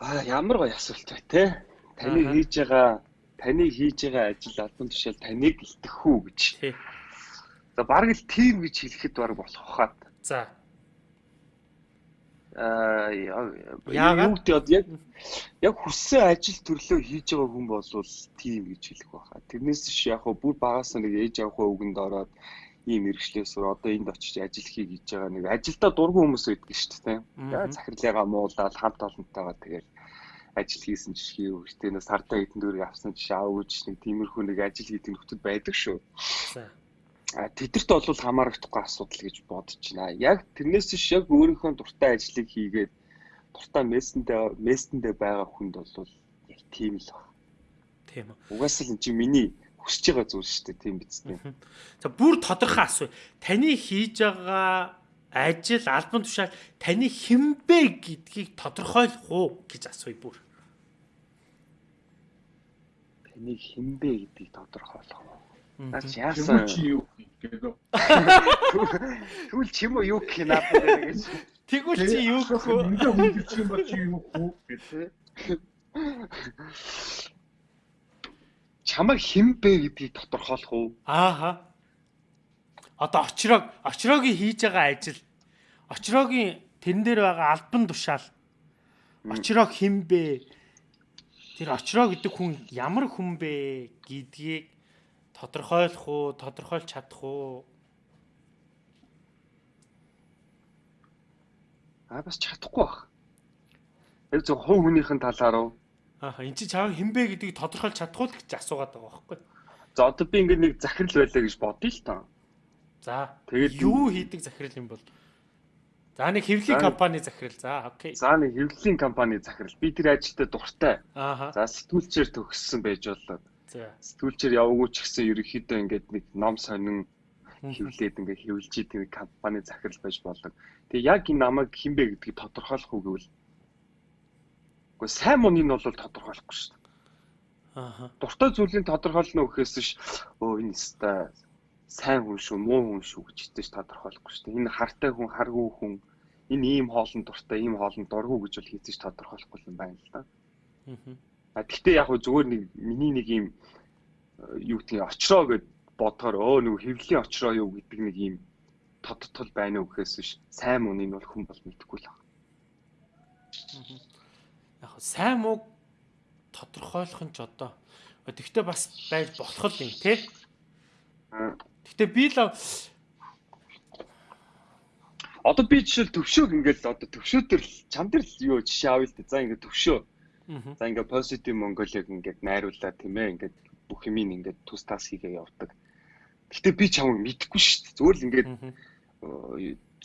Аа ямар гоё асуулт бай тээ. Таны хийж байгаа таны хийж байгаа ажил албан тушаал таныг илтгэх үү гэж. За бараг л тийм гэж хэлэхэд бараг болох хаад. За. Аа гэдэг яг яг хүссэн ажил төрлөө хийж байгаа хүн бол тийм гэж хэлэх байхаа. Тэрнээс ш яг хөө бүр багаас нэг ээж авахаа үгэнд ороод ийм мэрэгчлээс одоо энд очиж ажил хий гэж байгаа нэг ажилдаа дургүй хүмүүс байдаг шүү дээ. За захирлаагаа муулаад хамт олонтойгоо тэгэл ажил хийсэн жишээ юу гэдэг нь сартаа хэдэн дөрөв авсан жишээ аавч нэг тиймэрхүү нэг ажил хийдэг нөхдөд байдаг шүү. А тэдэрт бол хамаарахгүй асуудал гэж бодож байна. Яг тэрнээс ч яг өөрийнхөө дуртай ажлыг хийгээд дуртай мессендээ мессендээ байгаа хүнд бол яг тийм л байна. Тийм үү. Угаасаа л энэ чинь миний хүсэж байгаа зүйл шүү дээ тийм биз дээ. За бүр тодорхой асуу. Таны хийж байгаа ажил албан тушаал таны хинбэ гэдгийг тодорхойлох уу гэж асууя бүр. Таны хинбэ гэдгийг тодорхойлох уу? Наач яасан чи юу гэдэг. Тэгвэл чи юм уу юу гэх юм надад гэж. Тэгвэл чи юу гэх вэ? Ингээ хүн чи юм ба чи юу хүү гэдэг чамайг хэн бэ гэдгийг тодорхойлох уу? Ааха. Одоо очрог очрогийн хийж байгаа ажил очрогийн тэрэн дээр байгаа албан тушаал очрог хэн бэ? Тэр очроо гэдэг хүн ямар хүн бэ гэдгийг тодорхойлох уу, тодорхойлж чадах уу? Аа бас чадахгүй бах. Яг зөв хов хүнийхэн талаар уу? Аа эн чинь чаав хинбэ гэдгийг тодорхойлж чадахгүй л гэж асуугаад байгаа байхгүй. За одоо би ингээд нэг захирал байлаа гэж бодъё л таа. За тэгээд юу хийдэг захирал юм бол? За нэг хэвлэлийн компани захирал. За окей. За нэг хэвлэлийн компани захирал. Би тэр ажилдаа дуртай. Аа. За сэтгүүлчээр төгссөн байж болоо. За. Сэтгүүлчээр яваагүй ч гэсэн ерөнхийдөө ингээд нэг ном сонин хэвлээд ингээд хэвлж идэг компани захирал байж болоо. Тэгээ яг энэ намайг хинбэ гэдгийг тодорхойлох уу гэвэл Гэхдээ сайн муу нь бол тодорхойлохгүй шүү дээ. Аа. Дуртай зүйлийг тодорхойлно гэхээс ш өө энэ өстой сайн хүн шүү, муу хүн шүү гэж хэвчээж тодорхойлохгүй шүү дээ. Энэ хартай хүн, харгүй хүн, энэ ийм хоолн дуртай, ийм хоолн дургүй гэж бол хэвчээж тодорхойлохгүй юм байна л да. Аа. Гэхдээ яг хөө зүгээр нэг миний нэг ийм юу гэдгийг очроо гэд бодохоор өө нэг хэвлэлийн очроо юу гэдэг нэг ийм тодтол байна уу гэхээс биш сайн муу нь бол хүн бол мэдэхгүй л байна. Яг сайн муу тодорхойлох нь ч одоо тэгтээ бас байж болох л юм тий. Тэгтээ би л одоо би жишээл төвшөөг ингээл одоо төвшөө төр чам дээр л юу жишээ авъя л дээ. За ингээд төвшөө. За ингээд positive Mongolia-г ингээд найруулаад тийм ээ ингээд бүх юм ингээд тус тас хийгээ явдаг. Гэтэ би чамайг мэдэхгүй шүү дээ. Зүгээр л ингээд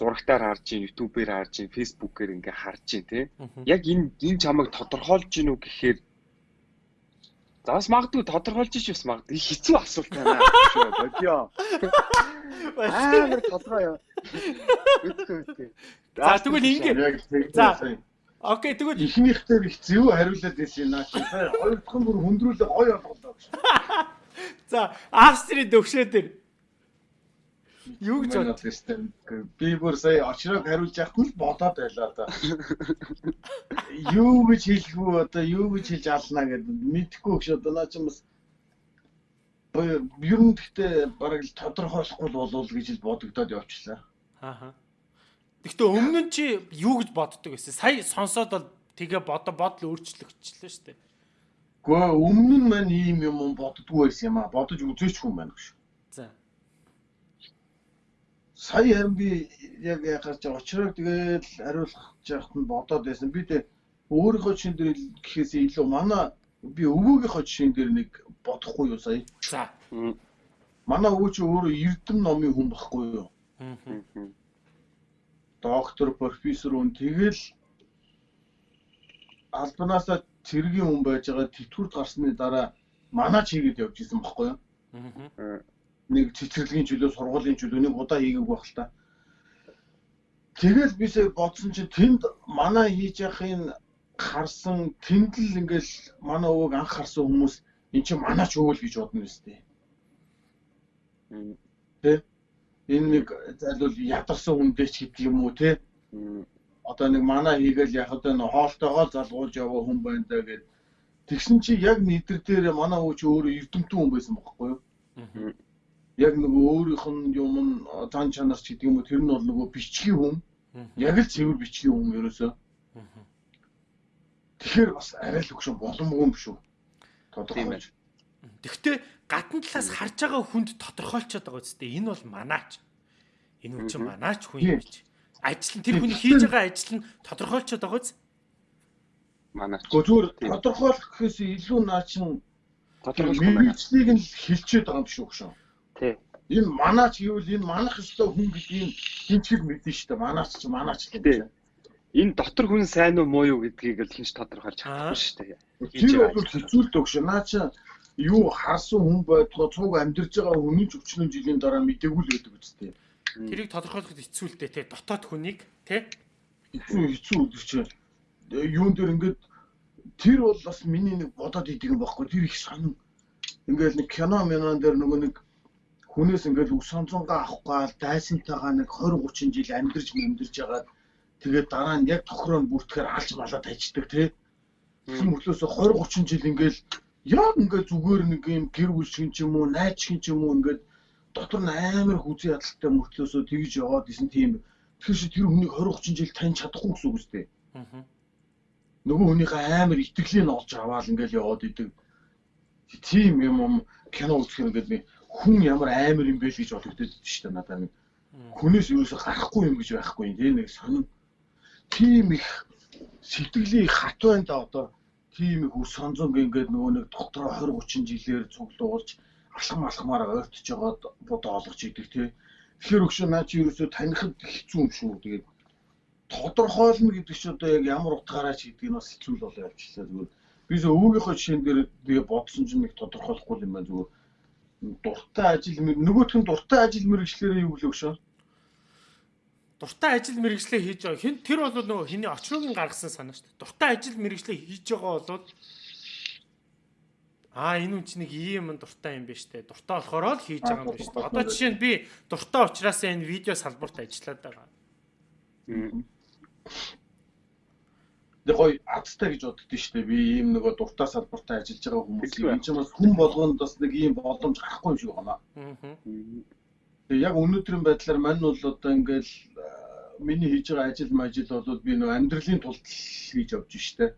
зурагтаар харж чинь, YouTube-ээр харж чинь, Facebook-ээр ингээ харж чинь тий. Яг энэ энэ чамайг тодорхойлж гинүү гэхээр За бас магадгүй тодорхойлж ич бас магадгүй хэцүү асуулт байна. Бодё. Аа тодорхой юу. Үгүй үгүй. За тэгвэл ингэ. За Окей тэгвэл ихнийхтэй их зөв хариулаад байсан наа чи. Хоёр дахь нь бүр хөндрүүлээ гоё болголоо. За Австрийн төвшөө дээр Юу гэж бодсон? Би бүр сая очрог хариулж яахгүй л бодоод байлаа да. Юу гэж хэлэх вэ одоо юу гэж хэлж алнаа гэдэг мэдэхгүй гэж одоо наа чинь бас ер нь гэхдээ бараг л тодорхойлохгүй л болов гэж л бодогдоод явчихлаа. Аа. Гэхдээ өмнө нь чи юу гэж боддог байсан? Сая сонсоод бол тэгээ бодо бодол өөрчлөгдчихлээ шүү дээ. Гэхдээ өмнө нь маань ийм юм боддггүй байсан юм аа. Бодож үзээч хүн байна гэж. Сая харин би яг яхаж очрог тэгээд хариулах яахт нь бодоод байсан. Би тэг өөрийнхөө чин дээр гэхээс илүү манай би өвөөгийнхөө жишээн дээр нэг бодохгүй юу сая. За. Манай өвөө чи өөрөө эрдэм номын хүн багхгүй юу? Доктор, профессор үн тэгэл албанаасаа цэргийн хүн байж байгаа тэтгэврт гарсны дараа манай чигээд явж исэн багхгүй юу? Нэг цэцэрлэгийн чөлөө сургуулийн чөлөө нэг удаа хийгээг байх л та. Тэгэл бисээ бодсон чинь тэнд манай хийж яхахын харсан тэнд л ингээл манай өвөг анх харсан хүмүүс эн чинь манай ч өвөл гэж бодно үстэй. Тэ? Энэ нэг зайлвал ядарсан хүндээ ч гэдэг юм уу те? Одоо нэг манаа хийгээл яг одоо нэг хоолтойгоо залгуулж яваа хүн байна даа гэд. Тэгсэн чи яг нэдэр дээр манаа ууч өөрөө эрдэмтэн хүн байсан бохоггүй юу? Яг нөгөө өөрийнх нь юм нь зан чанар ч гэдэг юм уу тэр нь бол нөгөө бичгийн хүн. Яг л цэвэр бичгийн хүн ерөөсөө. Тэгэхээр бас арай л өгшөн боломгүй юм шүү. Тодорхойлж. Тэгвэл гадна талаас харж байгаа хүнд тодорхойлцоод байгаа үстэй. Энэ бол манаач. Энэ хүн чинь манаач хүн юм чи. Ажил нь тэр хүний хийж байгаа ажил нь тодорхойлцоод байгаа үс. Манаач. Зүгээр тодорхойлох гэхээс илүү наа чин тодорхойлохыг нь хэлчихэд байгаа юм шүү өгшөн. Тий. Энэ манаач гэвэл энэ манах ёстой хүн гэдгийг хинчиг мэднэ шүү дээ. Манаач чи манаач гэдэг энэ дотор хүн сайн уу муу юу гэдгийг л хинч тодорхойлж чадахгүй шүү дээ. Тэр бол хэцүүлдэг өгш. Наа чи юу харсан хүн байтугай цуг амьдарч байгаа хүний ч өчнөн жилийн дараа мдэггүй л байдаг үстэй. Тэрийг тодорхойлоход хэцүүлтэй те. Дотоод хүнийг те. Хэцүү хэцүү гэдэг чинь. Юун дээр ингээд тэр бол бас миний нэг бодоод идэг юм баггүй тэр их сонин. Ингээд нэг кино минон дээр нөгөө нэг хүнээс ингээд үс сонцонгаа авахгүй дайсантайгаа нэг 20 30 жил амьдарч амьдарч байгаа Тэгээд дараа нь яг тохироо бүртгэхээр алж малаад хайчдаг тий. Тэр мөртлөөс 20 30 жил ингээл яг ингээд зүгээр нэг юм гэр бүл шиг юм уу, найз шиг юм уу ингээд дотор нь амар хүзий ядалтай мөртлөөсөө тэгж яваад исэн тийм. Тэгэхээр чи тэр хүнийг 20 30 жил таньж чадахгүй гэсэн үг үстэй. Аа. Нөгөө хүнийхээ амар итгэлийг олж аваад ингээл яваад идэг. Тийм юм юм кино үзэхээр ингээд хүн ямар амар юм бэ гэж бодогдод шүү дээ надад нэг. Хүнээс юусоо гарахгүй юм гэж байхгүй тийм нэг сонин тийм их сэтгэлийн хат байна да одоо тийм их үс сонзонг ингээд нөгөө нэг дотроо 20 30 жилээр цуглуулж алхам алхмаар ойртож байгаад бодоо олгож идэг тий. Тэгэхээр өгшөө наа чи ерөөсөө танихд хэцүү юм шүү. Тэгээд тодорхойлно гэдэг чинь одоо яг ямар утгаараа ч гэдэг нь бас хэцүү л болоо явчихлаа зүгээр. Бис өвгийнхөө жишээн дээр би бодсон чинь нэг тодорхойлохгүй юм байна зүгээр. Дуртай ажил нөгөөх нь дуртай ажил мэрэгчлэрээ юу гэлөө өгшөө дуртай ажил мэргэжлээ хийж байгаа. Хин тэр бол нөгөө хиний очроогийн гаргасан санаа шүү дээ. Дуртай ажил мэргэжлээ хийж байгаа бол Аа энэ үн чи нэг ийм юм дуртай юм биш үү? Дуртай болохоор л хийж байгаа юм биш үү? Одоо жишээ нь би дуртай учраас энэ видео салбарт ажиллаад байгаа. Тэг гой адтай гэж боддөө шүү дээ. Би ийм нөгөө дуртай салбарт ажиллаж байгаа хүмүүс. Энэ чинь бас хүн болгонд бас нэг ийм боломж гарахгүй юм шиг байна. Аа. Тэгээ яг өнөөдрийн байдлаар мань бол одоо ингээл миний хийж байгаа ажил мажил бол би нөө амьдралын тулд хийж явж штэ.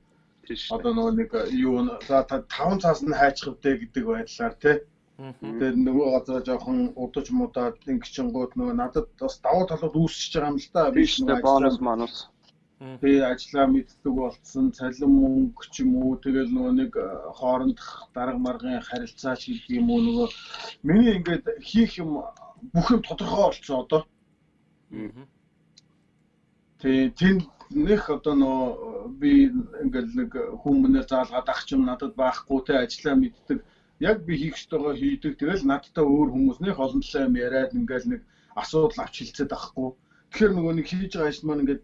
Одоо нөгөө нэг юу за 5 цаас нь хайчих вдэ гэдэг байдлаар тий. Тэгээд нөгөө газар жоохон удаж мудаад ингэчингууд нөгөө надад бас давуу талууд үүсчихэж байгаа юм л та. Би штэ бонус манус. Би ажиллаа мэддэг болсон цалин мөнгө ч юм уу тэгэл нөгөө нэг хоорондох дарга маргын харилцаа ч гэдэг юм уу нөгөө миний ингээд хийх юм бүх юм тодорхой болцсон одоо. Тэгээ тэнд нэх одоо нөө би ингээл нэг хүмүүнээр заалгаад ах юм надад байхгүй те ажиллаа мэддэг. Яг би хийх ёстойгоо хийдэг. Тэгэл надтай өөр хүмүүс нэх олон талаа юм яриад ингээл нэг асуудал авч хилцээд байхгүй. Тэгэхээр нөгөө нэг хийж байгаа ажил маань ингээд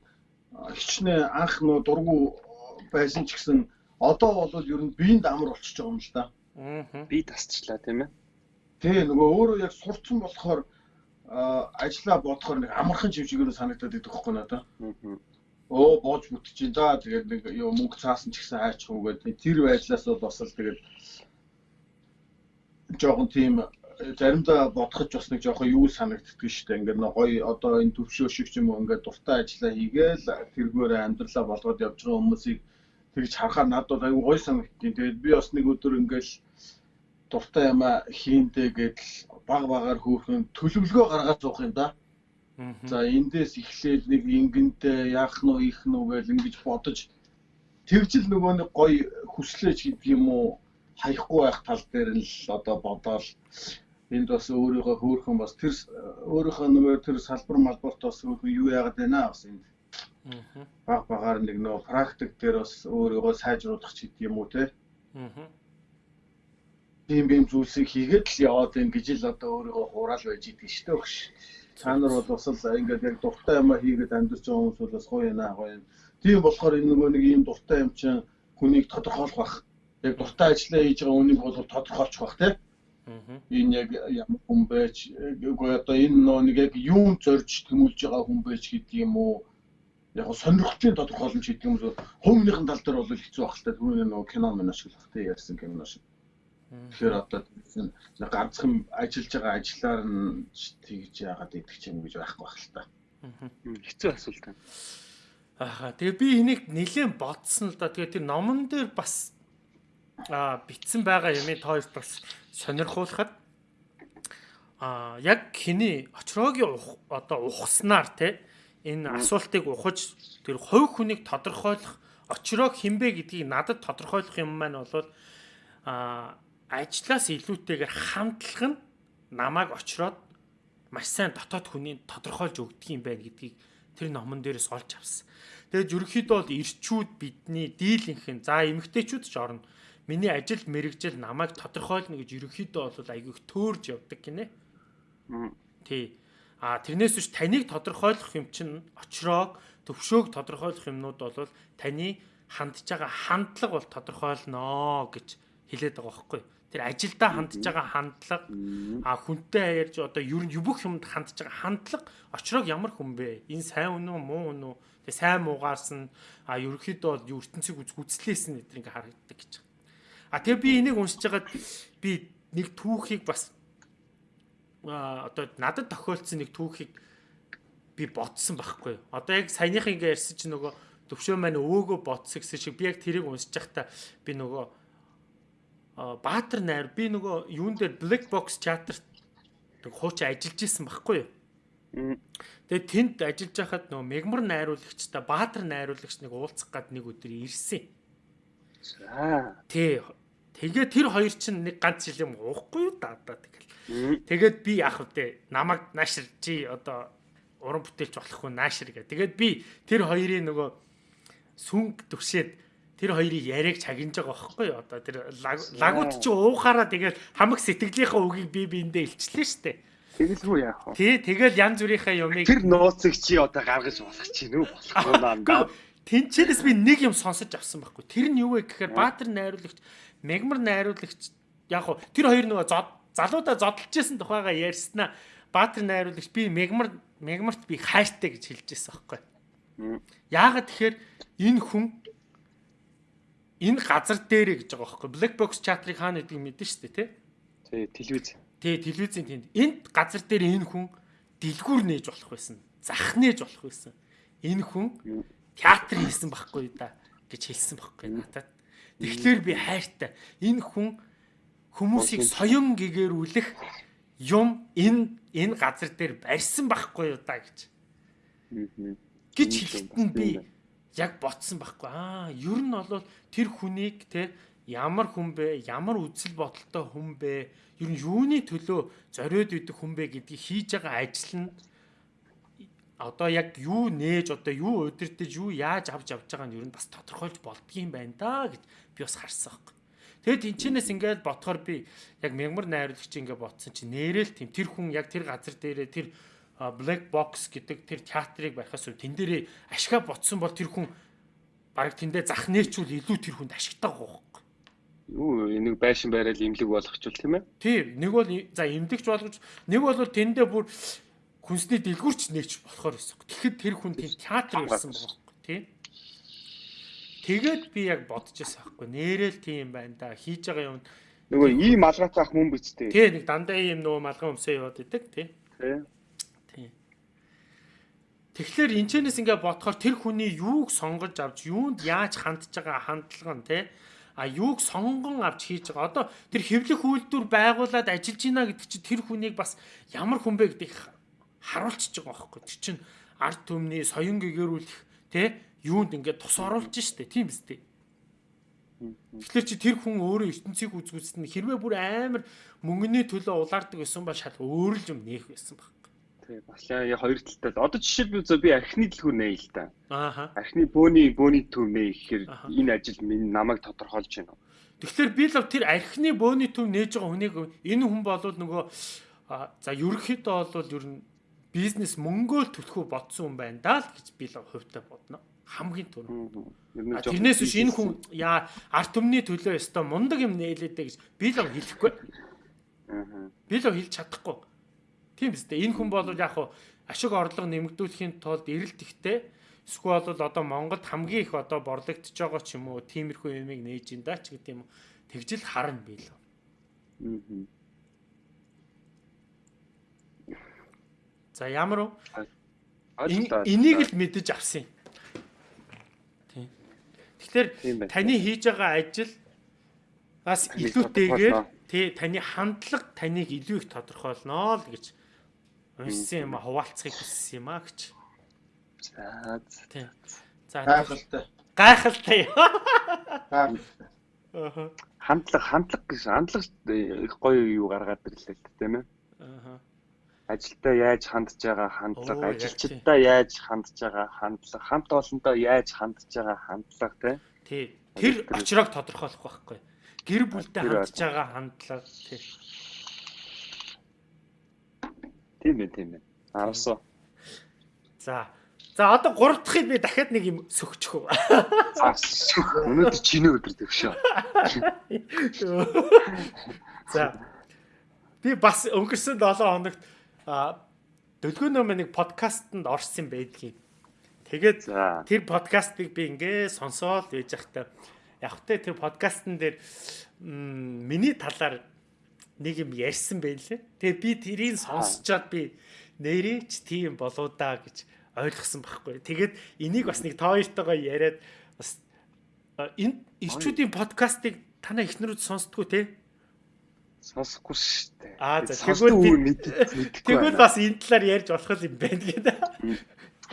хичнээн анх нөө дургу байсан ч гэсэн одоо бол ер нь биеинд амар болчихж байгаа юм л да. Аа. Би тасчлаа тийм ээ. Тий нөгөө өөрөө яг сурцсан болохоор ажиллаа бодохоор нэг амархан чивчгээр санагдаад идэх байхгүй надаа. Оо боож бүтчихин за тэгээд нэг юу мөнгө цаасан ч гэсэн хайчих уу гэдэг тэр байдлаас бол бас л тэгээд жоохон тийм заримдаа бодоход бас нэг жоохон юу санагддаг шүү дээ. Ингээд гоё одоо энэ төвшөө шиг ч юм уу ингээд дуртай ажиллаа хийгээл тэргээр амьдралаа болгоод явж байгаа хүмүүсийг тэгж харахаар надад аюу гоё санагдтiin. Тэгээд би бас нэг өдөр ингээд дуртай юм хийндэ гэдэл баг багаар хөөхөн төлөвлөгөө гаргаад зуух юм да. За эндээс эхлээл нэг ингэнтэй яах нь ийх нь гэж ингэж бодож тэгжил нөгөө нэг гоё хүслэж гэдэг юм уу хаяхгүй байх тал дээр л одоо бодоол энд бас өөрийгөө хөөхөн бас тэр өөрийнхөө нөгөө тэр салбар малбарт бас хөөхөн юу яагаад байна бас энд баг багаар нэг нөгөө практик дээр бас өөрийгөө сайжруулах ч гэдэг юм уу те. Ийм ийм зүйлсийг хийгээд л яваад байна гэж л одоо өөрийгөө хураал байж идэг шүү дээ өгш. Та нар бол бас л ингээд яг дуртай юм хийгээд амьдарч байгаа хүмүүс бол бас гоё яана гоё юм. Тийм болохоор энэ нөгөө нэг ийм дуртай юм чинь хүнийг тодорхойлох бах. Яг дуртай ажиллаа хийж байгаа хүнийг бол тодорхойлчих бах тийм. Энэ яг ямар хүн байж үгүй одоо энэ нэг яг юун зорж тэмүүлж байгаа хүн байж гэдэг юм уу? Яг сонирхолтой тодорхойломж гэдэг юм уу? Хувийнхын тал дээр бол хэцүү байх та түрүүний нөө кино мөн ашиглах тий ярьсан кино шиг. Тэгэхээр одоо нэг ганцхан ажиллаж байгаа ажлаар нь тэгж яагаад идэх юм гэж байхгүй байх л та. Хэцүү асуулт байна. Аа тэгээ би энийг нэлээд бодсон л да. Тэгээ тэр номон дээр бас а битсэн байгаа юмыг тоо бас сонирхуулахад а яг хиний очроогийн одоо ухснаар те энэ асуултыг ухаж тэр хувь хүнийг тодорхойлох очроог хинбэ гэдгийг надад тодорхойлох юм маань бол а ажлаас илүүтэйгээр хамтлах нь намайг очроод маш сайн дотоод хүний тодорхойлж өгдөг юм байна гэдгийг тэр номон дээрээс олж авсан. Тэгээд ерөнхийдөө бол ирчүүд бидний дийлэнхэн за эмгтээчүүд ч орно миний ажил мэрэгжил намайг тодорхойлно гэж ерөнхийдөө бол айгүй их төөрж явдаг гинэ. Тий. А тэрнээс биш таныг тодорхойлох юм чинь очроог төвшөөг тодорхойлох юмнууд бол таны хандж байгаа хандлага бол тодорхойлноо гэж хэлээд байгаа байхгүй. Тэр ажилдаа хандж байгаа хандлага а хүнтэй ярьж одоо ер нь бүх юмд хандж байгаа хандлага очроог ямар хүн бэ? Энэ сайн үнэ үү, муу үнэ үү? Тэг сайн муугаарс нь а ерөнхийдөө бол ертөнцийг үзгүцлээс нь эдгээр ингээ харагддаг гэж. А тэгээ би энийг уншиж байгаад би нэг түүхийг бас а одоо надад тохиолдсон нэг түүхийг би бодсон байхгүй. Одоо яг саяных ингээ ярьсан чинь нөгөө төвшөө маань өвөөгөө бодсон гэсэн шиг би яг тэрийг уншиж байхдаа би нөгөө Баатар найр би нөгөө юун дээр Black Box Charter нэг хуучин ажиллаж исэн байхгүй юу. Тэгээд тэнд ажиллаж байхад нөгөө мегмар найруулагчтай Баатар найруулагч нэг уулзах гад нэг өдөр ирсэн. За. Тий. Тэгээ тэр хоёр чинь нэг ганц жил юм уухгүй юу да одоо тэгэл. Тэгээд би яах вэ? Намайг наашир чи одоо уран бүтээлч болох уу наашир гэ. Тэгээд би тэр хоёрын нөгөө сүнг төгшөөд тэр хоёрыг яриаг чагнаж байгаа байхгүй юу? Одоо тэр лагууд чи уухаараа тэгээд хамаг сэтгэлийнхаа үгийг би биэндээ илчлээ штэ. Тэгэл рүү яах вэ? Тий, тэгэл янз бүрийнхаа юмыг тэр нууцыг чи одоо гаргаж болох чинь үү? Болохгүй наа. Тинчээс би нэг юм сонсож авсан байхгүй. Тэр нь юу вэ гэхээр Баатар найруулагч Мегмар найруулагч яг хуу тэр хоёр нөгөө залуудаа зодолж исэн тухайга ярьснаа Баатар найруулагч би Мегмар Мегмарт би хайртай гэж хэлж байсан байхгүй. Яагаад тэгэхээр энэ хүн энэ газар дээрээ гэж байгаа байхгүй. Black box chat-ыг хаана гэдгийг мэдэн шүү дээ, тий? Тий, телевиз. Тий, телевизийн тэнд. Энд газар дээр энэ хүн дэлгүүр нээж болох байсан. Зах нээж болох байсан. Энэ хүн театр хийсэн байхгүй да гэж хэлсэн байхгүй надад. Тэгэхээр би хайртай. Энэ хүн хүмүүсийг соён гэгэрүүлэх юм энэ энэ газар дээр барьсан байхгүй юу да гэж. гэж хэлэхэд би яг ботсон байхгүй. Аа, ер нь бол тэр хүнийг те ямар хүн бэ? Ямар үзэл бодолтой хүн бэ? Ер нь юуны төлөө зориод идэх хүн бэ гэдгийг хийж байгаа ажил нь одоо яг юу нээж одоо юу удирдах юу яаж авч авч байгаа нь ер нь бас тодорхойлж болдгийм байна да гэж би бас харсан байхгүй. Тэгээд тэнчнээс ингээд бодохоор би яг мягмар найруулагч ингээд бодсон чи нэрэл тийм тэр хүн яг тэр газар дээрээ тэр black box гэдэг тэр театрыг барихаас тэн дээрээ ашгаа ботсон бол тэр хүн баг тэндээ зах нээчүүл илүү тэр хүнд ашигтай байхгүй. Юу энийг байшин байрал имлэг болгочул тийм ээ? Тийм нэг бол за имлэгч болгож нэг бол тэндээ бүр хүнсний дэлгүүрч нээч болохоор байсан. Тэгэхэд тэр хүн тийм театр ирсэн байхгүй тий. Тэгээд би яг бодож байсан байхгүй. Нэрэл тийм байна да. Хийж байгаа юм нөгөө ийм малгайтай ах биз дээ. Тий нэг дандаа ийм нөгөө малгай өмсөө яваад идэг тий. Тий. Тэгэхээр энэчнээс ингээ бодохоор тэр хүний юуг сонгож авч юунд яаж хандж байгаа хандлага нь тий а юуг сонгон авч хийж байгаа. Одоо тэр хэвлэх үйлдвэр байгуулад ажиллаж байна гэдэг чинь тэр хүнийг бас ямар хүн бэ гэдэг харуулчихж байгаа байхгүй. Тэр чинь ард түмний соён гэгэрүүлэх те юунд ингээд тус оруулж штэ тийм биз дээ. Тэгэхээр чи тэр хүн өөрөө ертөнцийг үзгүүлсэн хэрвээ бүр амар мөнгөний төлөө улаардаг байсан бол шал өөр л юм нээх байсан баг. Тий, бас яа хоёр талтай. Одоо жишээлбэл би архины дэлгүүр нээ л та. Ааха. Архины бөөний бөөний төв нээ гэхээр энэ ажил минь намайг тодорхойлж байна. Тэгэхээр би л тэр архины бөөний төв нээж байгаа хүнийг энэ хүн болвол нөгөө за ерөнхийдөө бол ер нь бизнес мөнгөөл төлөхөө бодсон юм байна даа л гэж би л хувьтай бодно. Хамгийн түрүү. Тэрнээс биш энэ хүн яа арт түмний төлөө өстой мундаг юм нээлээдэ гэж би л хэлэхгүй. Би л хэлж чадахгүй. Тийм биз дээ. Энэ хүн бол яг хуу ашиг орлого нэмэгдүүлэхийн тулд эрэлт ихтэй эсвэл бол одоо Монголд хамгийн их одоо борлогдож байгаа ч юм уу тиймэрхүү юмыг нээж ин да ч гэдэг юм. Тэгжил харна би л. За ямар уу? Энийг л мэдэж авсан юм. Тийм. Тэгэхээр таны хийж байгаа ажил бас илүүтэйгээр тий таны хандлага таныг илүү их тодорхойлно л гэж уншсан юм а хуваалцахыг хүссэн юм а гэж. За тий. За гайхалтай. Гайхалтай. Аа. Хандлага хандлага гэж хандлага их гоё юу гаргаад ирлээ тийм ээ. Аа ажилдаа яаж хандж байгаа хандлага, ажилчдаа яаж хандж байгаа хандлага, хамт олондоо яаж хандж байгаа хандлага тий. Тэр очрог тодорхойлох байхгүй. Гэр бүлтэй хандж байгаа хандлага тий. Тийм ээ, тийм ээ. Арсаа. За. За одоо 3 дахыг би дахиад нэг юм сөхчих үү. Өнөөдөр чиний өдөр төвшөө. За. Би бас өнгөрсөн 7 хоногт а дөлгөөнөө нэг подкастэнд орсон байдгийн. Тэгээд тэр подкастыг би ингээ сонсоод байж захтай яг тэ тэр подкастн дээр миний талаар нэг юм ярьсан байлээ. Тэгээ би тэрийг сонсчоод би нэрээч тийм болоо да гэж ойлгосон байхгүй. Тэгээд энийг бас нэг тоо хоёртойгоо яриад бас энэ ирчүүдийн подкастыг танаа ихнэрүүд сонсдгоо те сонсохгүй шүү дээ. Аа за тэгвэл мэдхгүй. Тэгвэл бас энэ талаар ярьж болох юм байна гэдэг.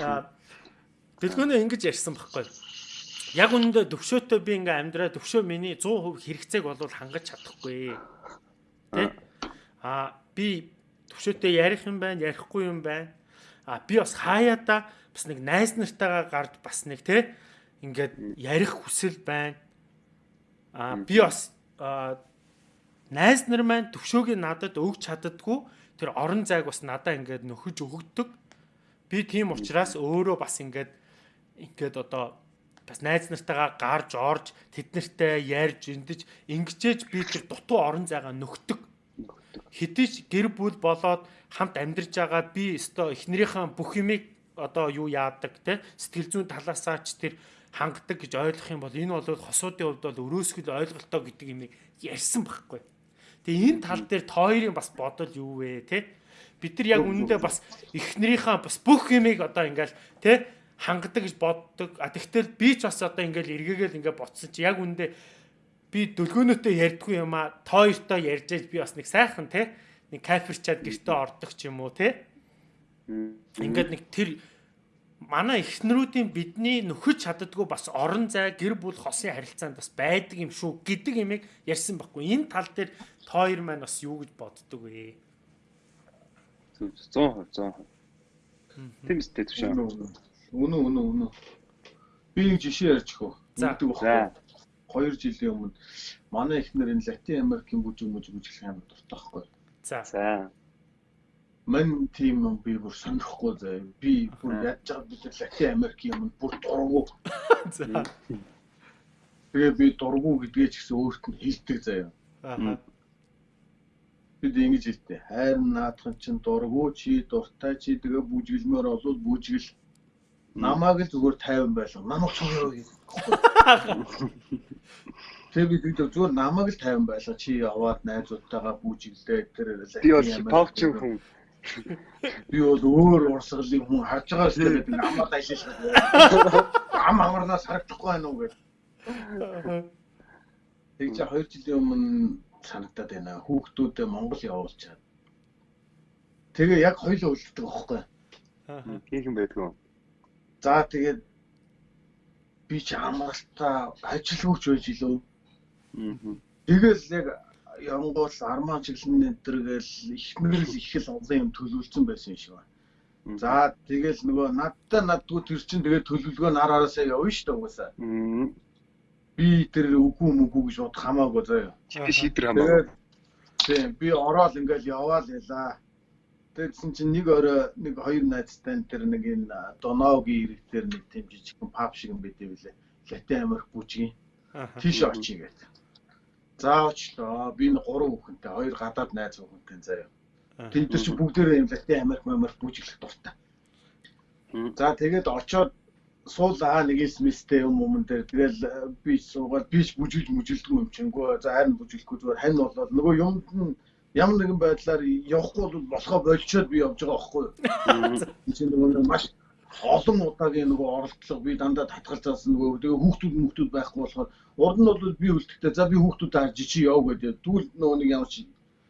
Аа Дэлгөөнөө ингэж ярьсан байхгүй. Яг үнэндээ төвшөөтэй би ингээм амьдраа төвшөө миний 100% хэрэгцээг бол хангаж чадахгүй. Тэ? Аа би төвшөөтэй ярих юм байна, ярихгүй юм байна. Аа би бас хаяада бас нэг найз нартайгаа гард бас нэг тэ ингээд ярих хүсэл байна. Аа би бас найз нар маань төвшөөгийн надад өгч чаддгүй тэр орон зайг бас надаа ингээд нөхөж өгөгдөг. Би тийм учраас өөрөө бас ингээд ингээд одоо бас найз нартайгаа гарч орж тэднэртэй ярьж эндэж ингэжээж би тэр дутуу орон зайгаа нөхдөг. Хэдиж гэр бүл болоод хамт амьдарч байгаа би өстой эхнэрийнхээ бүх юмыг одоо юу яадаг те сэтгэл зүйн талаасаа ч тэр хангадаг гэж ойлгох юм бол энэ бол хосуудын хувьд бол өрөөсгөл ойлголтоо гэдэг юмыг ярьсан байхгүй. Тэгээ энэ тал дээр тойрын бас бодол юу вэ те? Бид нар яг үнэндээ бас эхнэрийнхээ бас бүх юмыг одоо ингээл те хангадаг гэж боддог. А тэгтэл би ч бас одоо ингээл эргээгээл ингээ ботсон чи яг үнэндээ би дөлгөөнөөтэй ярьдгүй юм а тойртой ярьж байж би бас нэг сайхан те нэг кайферчаад гэртээ ордог ч юм уу те. Ингээд нэг тэр манай эхнэрүүдийн бидний нөхөж чаддгүй бас орон зай гэр бүл хосын харилцаанд бас байдаг юм шүү гэдэг имийг ярьсан байхгүй. Энэ тал дээр тоор маань бас юу гэж боддөг вэ? 100% 100%. Тийм үстэй төвшөө. Үнэн үнэн үнэн. Би нэг жишээ ярьж хөө. Нэгдэг багхгүй. 2 жилийн өмнө манай эхнэр энэ Латин Америкийн бүжиг мүжиг үзэх юм дуртай байхгүй. За. Мань тийм юм би бүр сонирхгүй заа. Би бүр яаж байгаа бид Латин Америк юм бүр дургу. За. Тэгээ би дургу гэдгээ ч гэсэн өөрт нь хэлдэг заяа. Аа. Бид ингэж хэлдэг. Хайр наадхан чин дургу чи дуртай чи тэгээ бүжгэлмээр олвол бүжгэл намааг л зүгээр тайван байлга. Намайг цогёо гэх. Тэгээ би тэгдэг зүгээр намайг л тайван байлга. Чи яваад найзуудтайгаа бүжиглээ тэр би бол хипхопчин хүн Би бол өөр урсгалын хүн харж байгаа шүү гэдэг амаад ажиллаж. Ам амарнаас харагдахгүй байна уу гэдэг. Тэг чи 2 жилийн өмнө санагдаад байна. Хүүхдүүдээ Монгол явуулчаад. Тэгээ яг хоёул үлддэг байхгүй. Аа. Хийх юм байдгүй. За тэгээд би ч амралтаа ажилгүйч байж илүү. Аа. Тэгэл яг Янгуул армаа чиглэн энэ төр гээл ихмэрл их л олон юм төлөвлөсөн байсан юм шиг байна. За тэгэл нөгөө надтай надгүй тэр чин тэгээ төлөвлөгөө нар араасаа явна шүү дээ угаасаа. Би тэр үгүй мүгүй гэж бод хамаагүй заяа. Чи шийдэр хамаагүй. Тийм би ороод ингээл яваал ялаа. Тэгсэн чинь нэг орой нэг хоёр найзтай тэр нэг энэ Доногийн ирэг дээр нэг жижигхэн паб шиг юм байдээ билээ. Латин Америк бүжгийн. Тийш очие гэдэг. За очлоо. Би нэг гурван хүүхэнтэй, хоёр гадаад найз хүүхэнтэй заяа. Тэнд чи бүгдээрээ юм Латин Америк, Америк бүжиглэх дуртай. За тэгээд очоод суулаа нэг смистэй юм юм дээр тэгэл э, би суугаад би бүжиглж мүжилдэг юм чингөө. За харин бүжиглэхгүй зүгээр хань болоод нөгөө юмд нь ямар нэгэн байдлаар явахгүй бол болохоо болчоод би явж байгаа байхгүй юу. Энд нөгөө маш олон удаагийн нөгөө оролдлого би дандаа татгалж заасан нөгөө тэгээ хүүхдүүд хүүхдүүд байхгүй болохоор урд нь бол би үлдэхдээ за би хүүхдүүд харж чи яв гэдэг. Тэгвэл нөгөө нэг ямар чи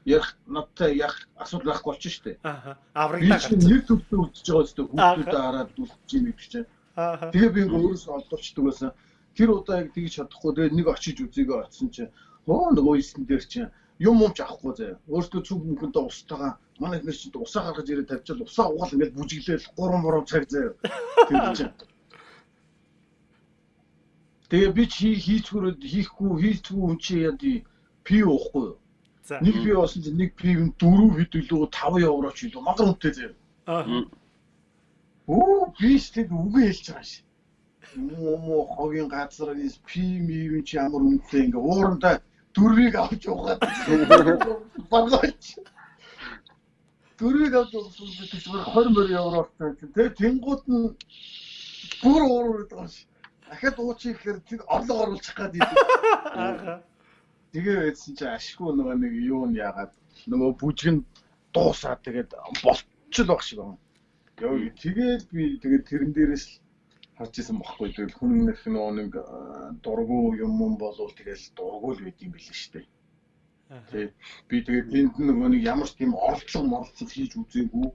ярих надтай яг асуудал байхгүй болчих шүү дээ. Аа. Аврагдаа гарч. Би нэр төвтэй үлдчихэж байгаа зү хүүхдүүдээ хараад үлдчих юм гэдэг чинь. Аа. Тэгээ би ингээ өөрөөсөө олдуулчихдаг байсан. Тэр удаа яг тэгж чадахгүй тэгээ нэг очиж үзийгээ очсон чинь хоо нөгөө ийсэн дээр чинь юм юмч авахгүй заяа. Өөртөө цүг мөнгөндөө устагаа манай ихнэр чинь усаа гаргаж ирээд тавьчаад усаа угаал ингээд бүжиглээл 3 3 цаг заяа. Тэр чинь. Тэгээ би чи хийцгүүрээд хийхгүй хийцгүй хүн чи яа ди пи уухгүй юу? За. Нэг пи уусан чинь нэг пив нь 4 хэд илүү 5 евро ч илүү магар үнэтэй заяа. Аа. Оо би ч тэг үгүй хэлж байгаа шээ. Муу хогийн газар пи мив чи ямар үнэтэй ингээ уурандаа дөрвийг авч яваад багаач. Дөрвийг авч явсан би зүгээр 20 мөр евро авсан чинь тэгээ тэнгууд нь бүр ууруу байгаа ш. Дахиад уучих гэхээр тэг орлого оруулах гад идэв. Тэгээ байсан чи ашгүй нөгөө нэг юу нь яагаад нөгөө бүжгэн дуусаад тэгээд болчихл баг шиг байна. Тэгээд би тэгээд тэрэн дээрээс л харж исэн бохгүй тэгэл хүннэх нөө нэг дургу юм юм болов тэгэл дургу л байд юм билээ шүү дээ. Тэг. Би тэгээд энд нөгөө нэг ямар ч тийм оролцоо моролцол хийж үзээгүй.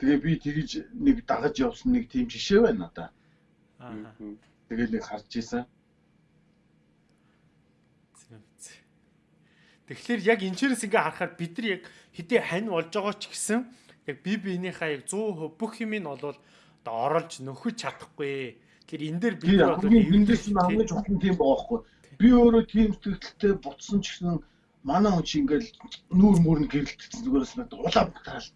Тэгээ би тэгж нэг дагаж явсан нэг тийм жишээ байна надаа. Аа. Тэгэл нэг харж исэн. Тэгэхээр яг энэчнээс ингээ харахаар бид нар яг хэдий хань болж байгаа ч гэсэн яг би биенийхээ яг 100% бүх юм нь болвол одоо оролж нөхөж чадахгүй. Тэгэхээр энэ дээр бид бол эндээс нь чухал нь тийм байгаа байхгүй. Би өөрөө тийм сэтгэлтэй бутсан ч гэсэн манай хүн чи ингээл нүүр мөрн гэрэлтсэн зүгээрээс надад улаан бутаал.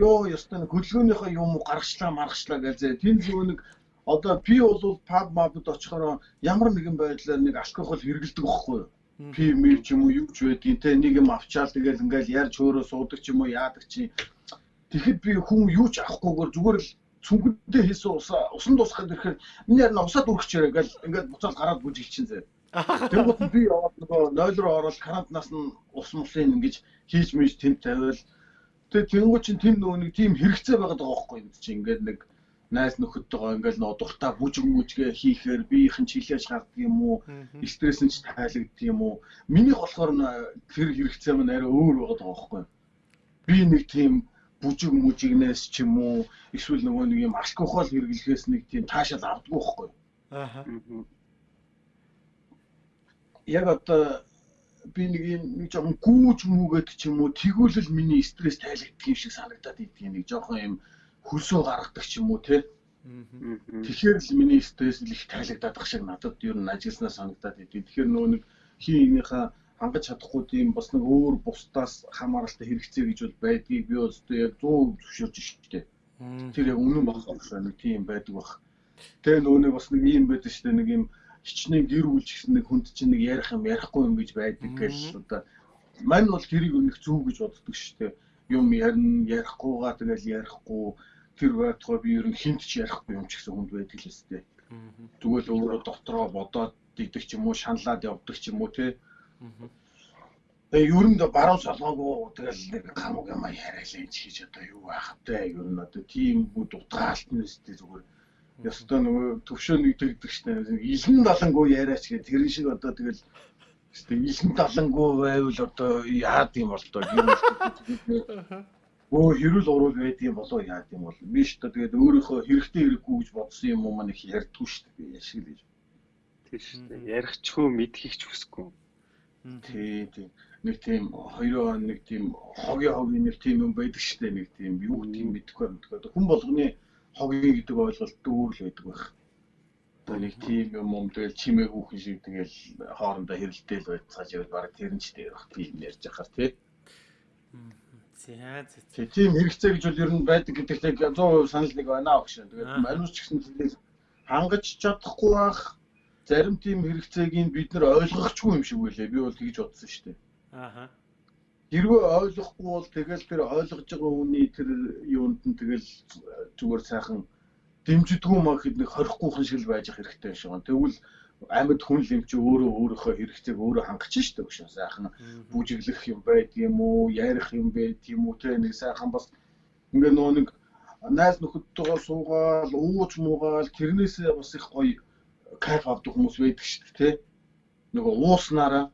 Йоо ёстой нэг хөдөлгөөнийхөө юм уу гаргачлаа маргачлаа гэж зэ. Тэн зөв нэг одоо би бол паб мабд очихороо ямар нэгэн байдлаар нэг алкогол хэргэлдэг байхгүй юу? Пи мэл ч юм уу юу ч байдгийн те нэг юм авчаал тэгэл ингээл ярьж хөөрөө суудаг ч юм уу яадаг чи. Тэгэхэд би хүн юу ч авахгүйгээр зүгээр л цүнхэндээ хийсэн усаа усан дуусгаад ирэхээр миний харин усаа дүрхчээрээ ингээл ингээд буцаад гараад бүжигчин зэ. Тэгвэл би яваад нөгөө 0 руу ороод карантинаас нь ус мусын ингэж хийж мэж тэнд тавиал. Тэгээ тэнгуү чин тэнд нөгөө нэг тийм хэрэгцээ байгаад байгаа байхгүй юм чи ингээд нэг найз нөхөдтэйгоо ингээл нөө дуртай бүжиг мүжгээ хийхээр биеийнхэн чилээж гардаг юм уу стресс нь ч тайлагддаг юм уу минийх болохоор тэр хэрэгцээ маань арай өөр байгаад байгаа байхгүй би нэг тийм бүжиг мүжигнээс ч юм уу эсвэл нөгөө нэг юм алкогол хэрэглэхээс нэг тийм таашаал авдаггүй байхгүй. Аа. Яг одоо би нэг юм нэг жоохон гүүж мүүгээд ч юм уу тэгүүлэл миний стресс тайлагддаг юм шиг санагдаад идэх нэг жоохон юм хөлсөө гаргадаг ч юм уу те. Тэгэхээр л миний стресс л их тайлагдаад ах шиг надад ер нь ажилласнаа санагдаад идэв. Тэгэхээр нөгөө нэг хийнийхээ хангаж чадахгүй тийм бас нэг өөр бусдаас хамааралтай хэрэгцээ гэж бол байдгийг би бол яг 100 зөвшөөрж штэ. Тэр яг үнэн баг байна тийм байдаг баг. Тэгээ нөгөө нэг бас нэг юм байдаг штэ нэг юм хичнээн гэр бүл гэсэн нэг хүнд чинь нэг ярих юм ярихгүй юм гэж байдаг гэж одоо мань бол тэрийг өнөх зөв гэж боддог штэ. Юм ярина ярихгүйгаа тэгэл ярихгүй тэр байтугай би ер нь хинт ч ярихгүй юм ч гэсэн хүнд байдаг л өстэй. Тэгвэл өөрөө дотроо бодоод дийдэг ч юм уу шаналаад явдаг ч юм уу те Тэгээ ер нь баруун солгоогүй тэгэл нэг хамаг юм яриалаа энэ хийж одоо юу байх вэ? Ер нь одоо тийм бүд утгаалт нь өстэй зүгээр. Ёстой нөгөө төвшөө нэгдэгдэг штэ. Илэн далангуу яриач гэх тэр шиг одоо тэгэл штэ илэн далангуу байвал одоо яад юм бол тоо юм Өө хэрүүл урал байдığım болоо яад юм бол би штэ тэгээд өөрийнхөө хэрэгтэй хэрэггүй гэж бодсон юм уу маань их ярьдгүй штэ би яшиг л гэж. Тийм штэ ярих ч хөө мэдхийг ч хүсэхгүй. Тий, тий. Нэг тийм хоёроо нэг тийм хогийн хогийн нэг тийм юм байдаг дээ. Нэг тийм юу гэдэг юм мэдэхгүй байна. Хүн болгоны хогийн гэдэг ойлголт өөр л байдаг байх. Одоо нэг тийм юм юм тэгэл чимээ хүүхэн шиг тэгэл хоорондоо хэрэлдээл байцгааж явал баг тэр нь ч дээр бах тийм ярьж ахаар тий. За за. Тийм хэрэгцээ гэж бол ер нь байдаг гэдэгт 100% санал нэг байна аа гэж. Тэгээд манус ч гэсэн хангаж чадахгүй байх зарим тийм хэрэгцээг бид нар ойлгохчгүй юм шиг байлаа. Би бол тэгж бодсон шүү дээ. Ааха. Хэрвээ ойлгохгүй бол тэгэл тэр ойлгож байгаа хүний тэр юунд нь тэгэл зүгээр сайхан дэмждэггүй маа хэд нэг хорихгүй шиг л байж хэрэгтэй шүү. Тэгвэл амьд хүн л юм чи өөрөө өөрийнхөө хэрэгцээг өөрөө хангach штэ өгшөө сайхан бүжиглэх юм байд юм уу ярих юм байд юм уу тэ нэг сайхан бас ингээ нөө нэг найз нөхөдтэйгээ суугаал ууж муугаал тэрнээсээ бас их гоё кайф авдаг хүмүүс байдаг штэ тэ. Нөгөө ууснараа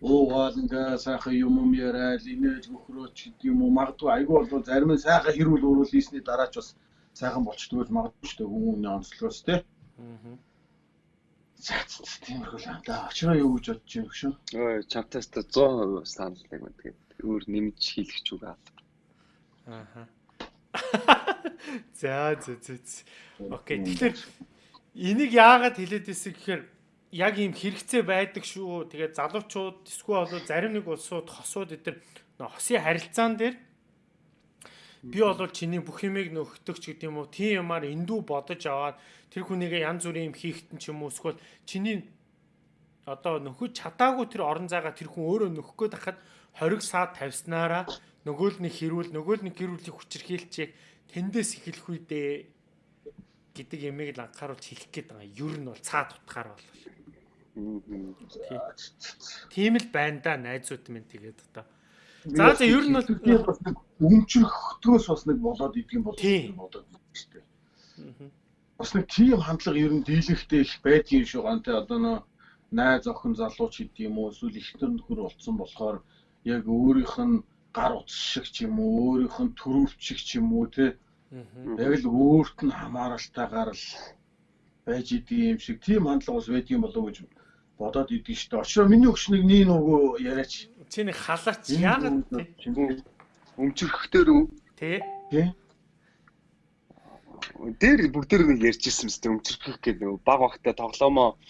уугаал ингээ сайхан юм юм яриад инээж мөхрөөч гэдэг юм уу магадгүй айгүй бол зарим нь сайхан хэрүүл өөрөөл ийсний дараач бас сайхан болчдгүй магадгүй штэ хүмүүний онцлогоос тэ аа Тиймэрхүү л юм да. Очроо юу гэж бодож юм шүү. Ой, чамтаас 100% санал нэг юм тэгээд өөр нэмж хийлэх ч үг аа. Ааха. За за за. Окей. Тэгэхээр энийг яагаад хэлээд ирсэн гэхээр яг ийм хэрэгцээ байдаг шүү. Тэгээд залуучууд эсвэл болоо зарим нэг улсууд хосууд эдэр хосын харилцаан дээр би бол чиний бүх юмыг нөхдөг ч гэдэг юм уу тийм юмар эндүү бодож аваад тэр хүнийгээ янз бүрийн юм хийхтэн ч юм уу эсвэл чиний одоо нөхөж чадаагүй тэр орон зайгаа тэр хүн өөрөө нөхөх гээд хахад 20 саад тавьснараа нөгөө л нэг хэрүүл нөгөө л нэг гэрүүлийг хүчрхийлчээ тэндээс эхлэх үедээ гэдэг ямиг л анхааруулж хэлэх гээд байгаа. Юу нь бол цаад утгаар бол. Тийм л байна да найзууд минь тэгээд одоо. За за ер нь бол бас нэг өмчрөхтгөөс бас нэг болоод идэг юм болов уу бодоод байна шүү дээ. Бас нэг тийм хандлага ер нь дийлэхтэй их байдгийн шүү. Гантай одоо нөө найз охин залууч гэдэг юм уу? Эсвэл ихтер нөхөр болцсон болохоор яг өөрийнх нь гар утас шиг ч юм уу өөрийнх нь төрөвч шиг ч юм уу те яг л өөрт нь хамааралтайгаар л байж идэг юм шиг тийм хандлага бас байдгийн болов уу гэж бодоод идэг шүү дээ. Очроо миний өгшнийг нී нөгөө яриач. Чи нэг халаач яагаад өмчөрхтөр үү? Тэ. Тэ дээр бүгдээр нэг ярьжсэн мэт өмчөрөх гэдэг нэг баг багтаа тоглоомоо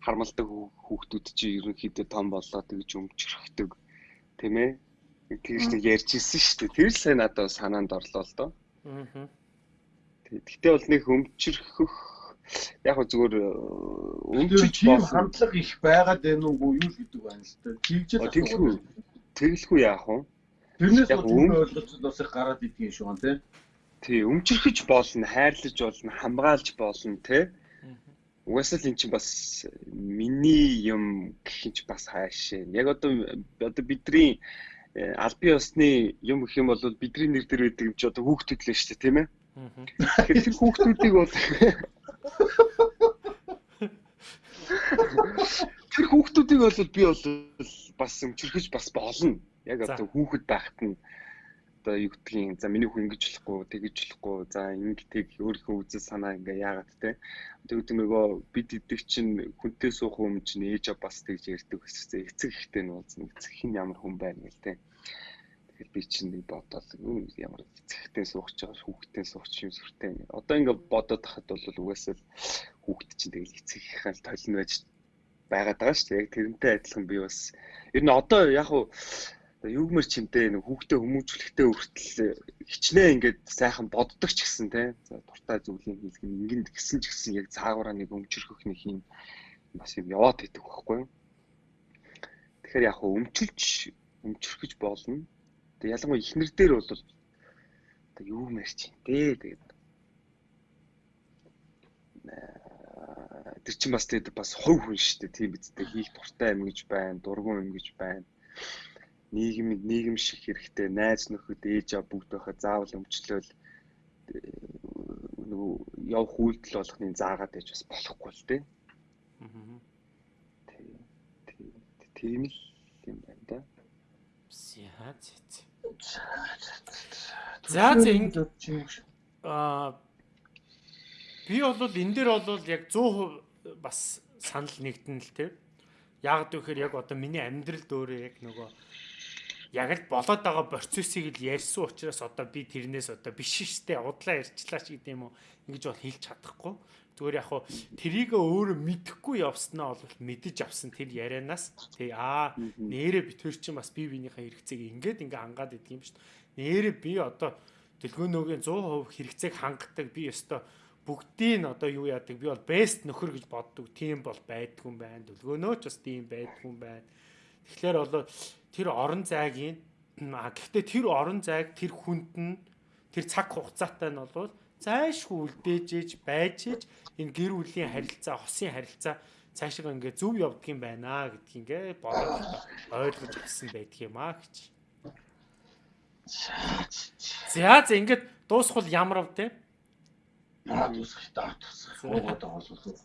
хармалдаг хүүхдүүд чи ерөнхийдөө том болоо тэгж өмчөрөхдөг тийм ээ тэгж нэг ярьжсэн шүү дээ. Тэр л сайн надад санаанд орлоо л доо. Аа Тэгтээ бол нэг өмчөрөх яг зүгээр э, өмчөж тийм хандлага их байгаад байна уу юу гэдэг байна л та. Тэгж л тэглэхгүй. Тэглэхгүй яах вэ? Тэрнээс бол ойлгож бас их гараад идэх юм шиг байна тий. Тий, өмчөрхөж болно, хайрлаж болно, хамгаалж болно, тэ. Угсаал эн чинь бас миний юм гэх юм чи бас хаашаа. Яг одоо одоо бидний э, албан ёсны юм гэх юм бол бидний нэр дээр байдаг юм чи одоо хүүхдүүд л шүү дээ, тийм ээ. Тэгэхээр хүүхдүүдийг бол тэр хүүхдүүдийг бол би бол бас өмчөрхөж бас болно. Яг одоо хүүхэд байхад нь одоо юу гэдгийг за миний хүн ингэж болохгүй тэгэж болохгүй за ингэдэг өөрийнхөө үзэл санаа ингээ яагаад те. Тэгвэл нөгөө бид идэг чинь хүнтэй суух юм чинь ээж бас тэгж ярьдаг гэсэн эцэг ихтэй нь уулзна. Эцэг хин ямар хүн байна гэл те тэгэхээр би чинь нэг бодоод ямар эцэгтэй суух ч байгаа хүүхдтэй суух ч юм сүртэй одоо ингээ бодоод тахад бол угаасаа хүүхд чинь тэгэл эцэг ихэл толин байж байгаад байгаа шүү дээ. Яг тэрнтэй адилхан би бас ер нь одоо яг хуу юугмэр чимтэй нэг хүүхдээ хүмүүжүүлэхтэй хүртэл хичнээн ингээд сайхан боддог ч гэсэн те. За дуртай зүйлийг хийх нь ингэнд гисэн ч гэсэн яг цаагаараа нэг өмчөрхөх нэг юм бас юм яваад идэг байхгүй юу? Тэгэхээр яг өмчилж өмчөрхөж болно тэг ялангуяа ихнэр дээр бол одоо юу мэрч юм те тэгээд тэр чинь бас тэгээд бас хов хүн шүү дээ тийм биз дээ хийх дуртай юм гэж байна дургуун юм гэж байна нийгэм нийгэм шиг хэрэгтэй найз нөхөд ээж аа бүгд байхад заавал өмчлөөл нөгөө явах үйлдэл болгохны заагаад байж бас болохгүй л дээ. Аа. Тийм л юм байна да. За за. За за аа би бол энэ дээр бол яг 100% бас санал нэгдэн л те. Яг гэхээр яг одоо миний амьдралд өөрөө яг нөгөө яг л болоод байгаа процессыг л ярьсан учраас одоо би тэрнээс одоо биш штэ удлаа ярьчлаа ч гэдэм юм уу ингэж бол хэлж чадахгүй зүгээр яг хуу тэрийг өөрөө мэдэхгүй явснаа бол мэдэж авсан тэр ярианаас тий аа нэрэ битэр чинь бас бие биенийхээ хэрэгцээг ингээд ингээ хангаад идэг юм шүү дээ нэрэ би одоо дэлгөөнөөгийн 100% хэрэгцээг хангадаг би өстой бүгдийг нь одоо юу яадаг би бол best нөхөр гэж боддог. Тийм бол байдгүй юм байна. Дөлгөөнөө ч бас тийм байдгүй юм байна. Тэгэхээр бол тэр орон зайгийн а гэхдээ тэр орон зайг тэр хүнд нь тэр цаг хугацаатай нь бол зайшгүй үлдээж байж энэ гэр бүлийн харилцаа, хосын харилцаа цаашаа ингээ зөв явдаг юм байна гэдгийг ингээ бодоод ойлгож авсан байдаг юм аа гэж. За за ингээд дуусхул ямар ав те? Аа дуусах та дуусах. Уугаад байгаа бол.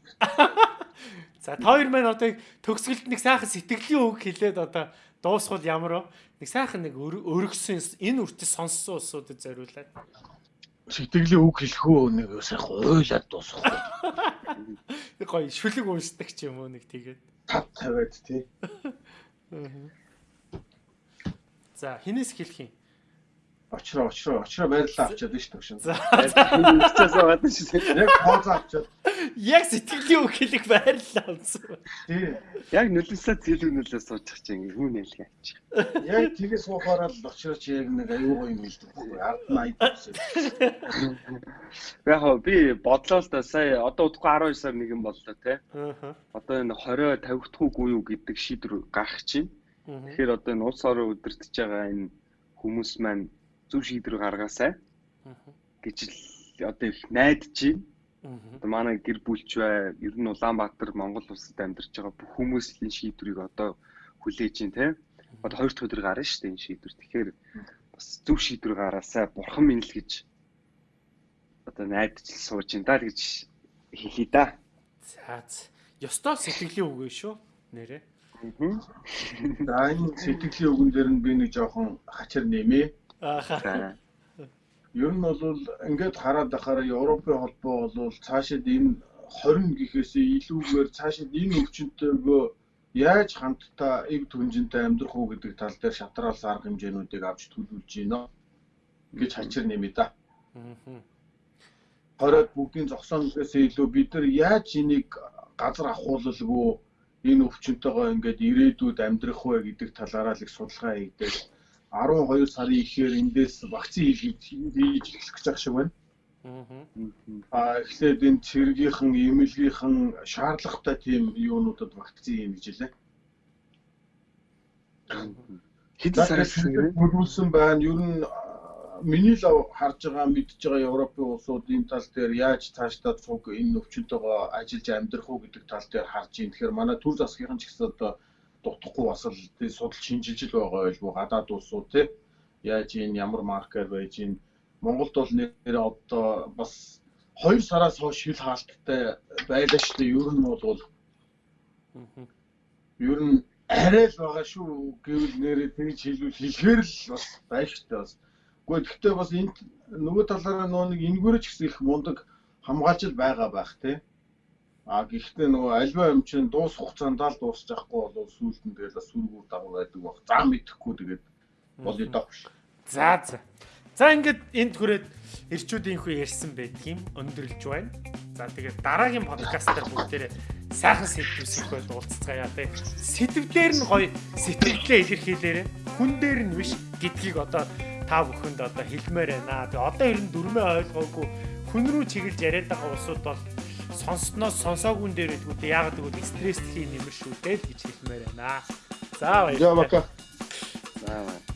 За хоёр маань одоо төгсгөлд нэг сайхан сэтгэлийн үг хэлээд одоо дуусхул ямар вэ? Нэг сайхан нэг өргөсөн энэ үртөс сонссон усуудад зориулаад. Сэтгэлийн үг хэлэхөө нэг сайхан уйлаад дуусах. Гоё шүлэг уншдаг ч юм уу нэг тэгээд. Тав тавиад тий. За хинээс хэлэх юм? Очроо очроо очроо байрлалаа авчаад шүү төгшин. За хэвчээс гадна шүү. Яг хооз авчаад. Яг сэтгэлийн үг хэлэх байрлалаа авсан. Тий. Яг нөлөөсөө зэлэг нөлөө суучих чинь хүн нэлгээ авчих. Яг тгээс суухаараа л очроо чи яг нэг аюу гоё юм хэлдэг. Ард нь айдсан. Яг би бодлоо л да сая одоо удахгүй 12 сар нэгэн боллоо те. Аа. Одоо энэ 20 50 дахь үгүй юу гэдэг шийдвэр гарах чинь. Тэгэхээр одоо энэ улс орон өдөртөж байгаа энэ хүмүүс маань зөв шийдвэр гаргаасай гэж л одоо их найдаж байна. Одоо манай гэр бүлч бай, ер нь Улаанбаатар, Монгол улсад амьдарч байгаа бүх хүмүүс энэ шийдвэрийг одоо хүлээж байна те. Одоо хоёр дахь өдөр гарна шүү дээ энэ шийдвэр. Тэгэхээр бас зөв шийдвэр гаргаасай. Бурхан минь л гэж одоо найдаж л сууж байна да гэж хэлий да. За ёстой сэтгэлийн үг шүү нэрээ. За энэ сэтгэлийн үгэн дээр нь би нэг жоохон хачир нэмээ. Ааха. Ер нь бол ингээд хараад байхаар Европын холбоо бол цаашид энэ 20 гэхээс илүүгээр цаашид энэ өвчнөтэйгөө яаж хамтдаа эв түнжинтэй амьдрах уу гэдэг тал дээр шатраалс арга хэмжээнүүдийг авч төлөвлөж байна гэж хачир нэмээ да. Аа. Хороод бүгдийн зогсоонээс илүү бид нар яаж энийг газар ахуулалгүй энэ өвчнөтэйгөө ингээд ирээдүйд амьдрах вэ гэдэг талаараа л их судалгаа хийдэг 12 сарын ихээр эндээс вакцин хийж хийж эхлэх гэж байгаа шиг байна. Аа эхлээд энэ цэргийнхэн, эмнэлгийнхэн шаардлагатай тийм юунуудад вакцин юм гэж хэлээ. Хэдэн сараас хөрвүүлсэн байна. Ер нь миний л харж байгаа мэдж байгаа Европын улсууд энэ тал дээр яаж цаашдаа цуг энэ өвчнөдөөгөө ажиллаж амьдрах уу гэдэг тал дээр харж байна. Тэгэхээр манай төр засгийнхан ч гэсэн одоо дутхгүй бас л судалж шинжилж л байгаа байлгүй гадаад улсууд тий. Яаж ийн ямар маркер байж ийн Монголд бол нэр одоо бас 2 сараас хойш шил хаалттай байлаа шүү дээ ер нь бол ер нь арай л байгаа шүү гэвэл нэрээ тэгж хэлвэл хэлэхэр л бас байштай бас. Үгүй гэхдээ бас энэ нөгөө талаараа нөгөө нэг энгүүрч гэсэн их мундаг хамгаалж байгаа байх тий А гэхдээ нөгөө альва юм чинь дуус хугацаанд л дуусч байхгүй бол сүүлд нь тэгэл сүргүүр дагуу байдаг баг. За мэдэхгүй тэгээд болё доо. За за. За ингээд энд хүрээд эрчүүдийн хүү ярьсан байдаг юм өндөрлж байна. За тэгээд дараагийн подкастаар бүгдээрээ сайхан сэдвүүсэх байл уулзцгаая тий. Сэдвээр нь гоё сэтгэлдээ илэрхийлээрэ хүн дээр нь биш гэдгийг одоо та бүхэнд одоо хэлмээр байна. Тэгээ одоо ер нь дүрмээ ойлгоогүй хүн рүү чиглэж яриад байгаа усуд бол сонсноос сонсоогүй дээр гэдэг яагаад гэвэл стресс тхийн нэмэр шүү дээ гэж хэлмээр байна. За баярлалаа. За.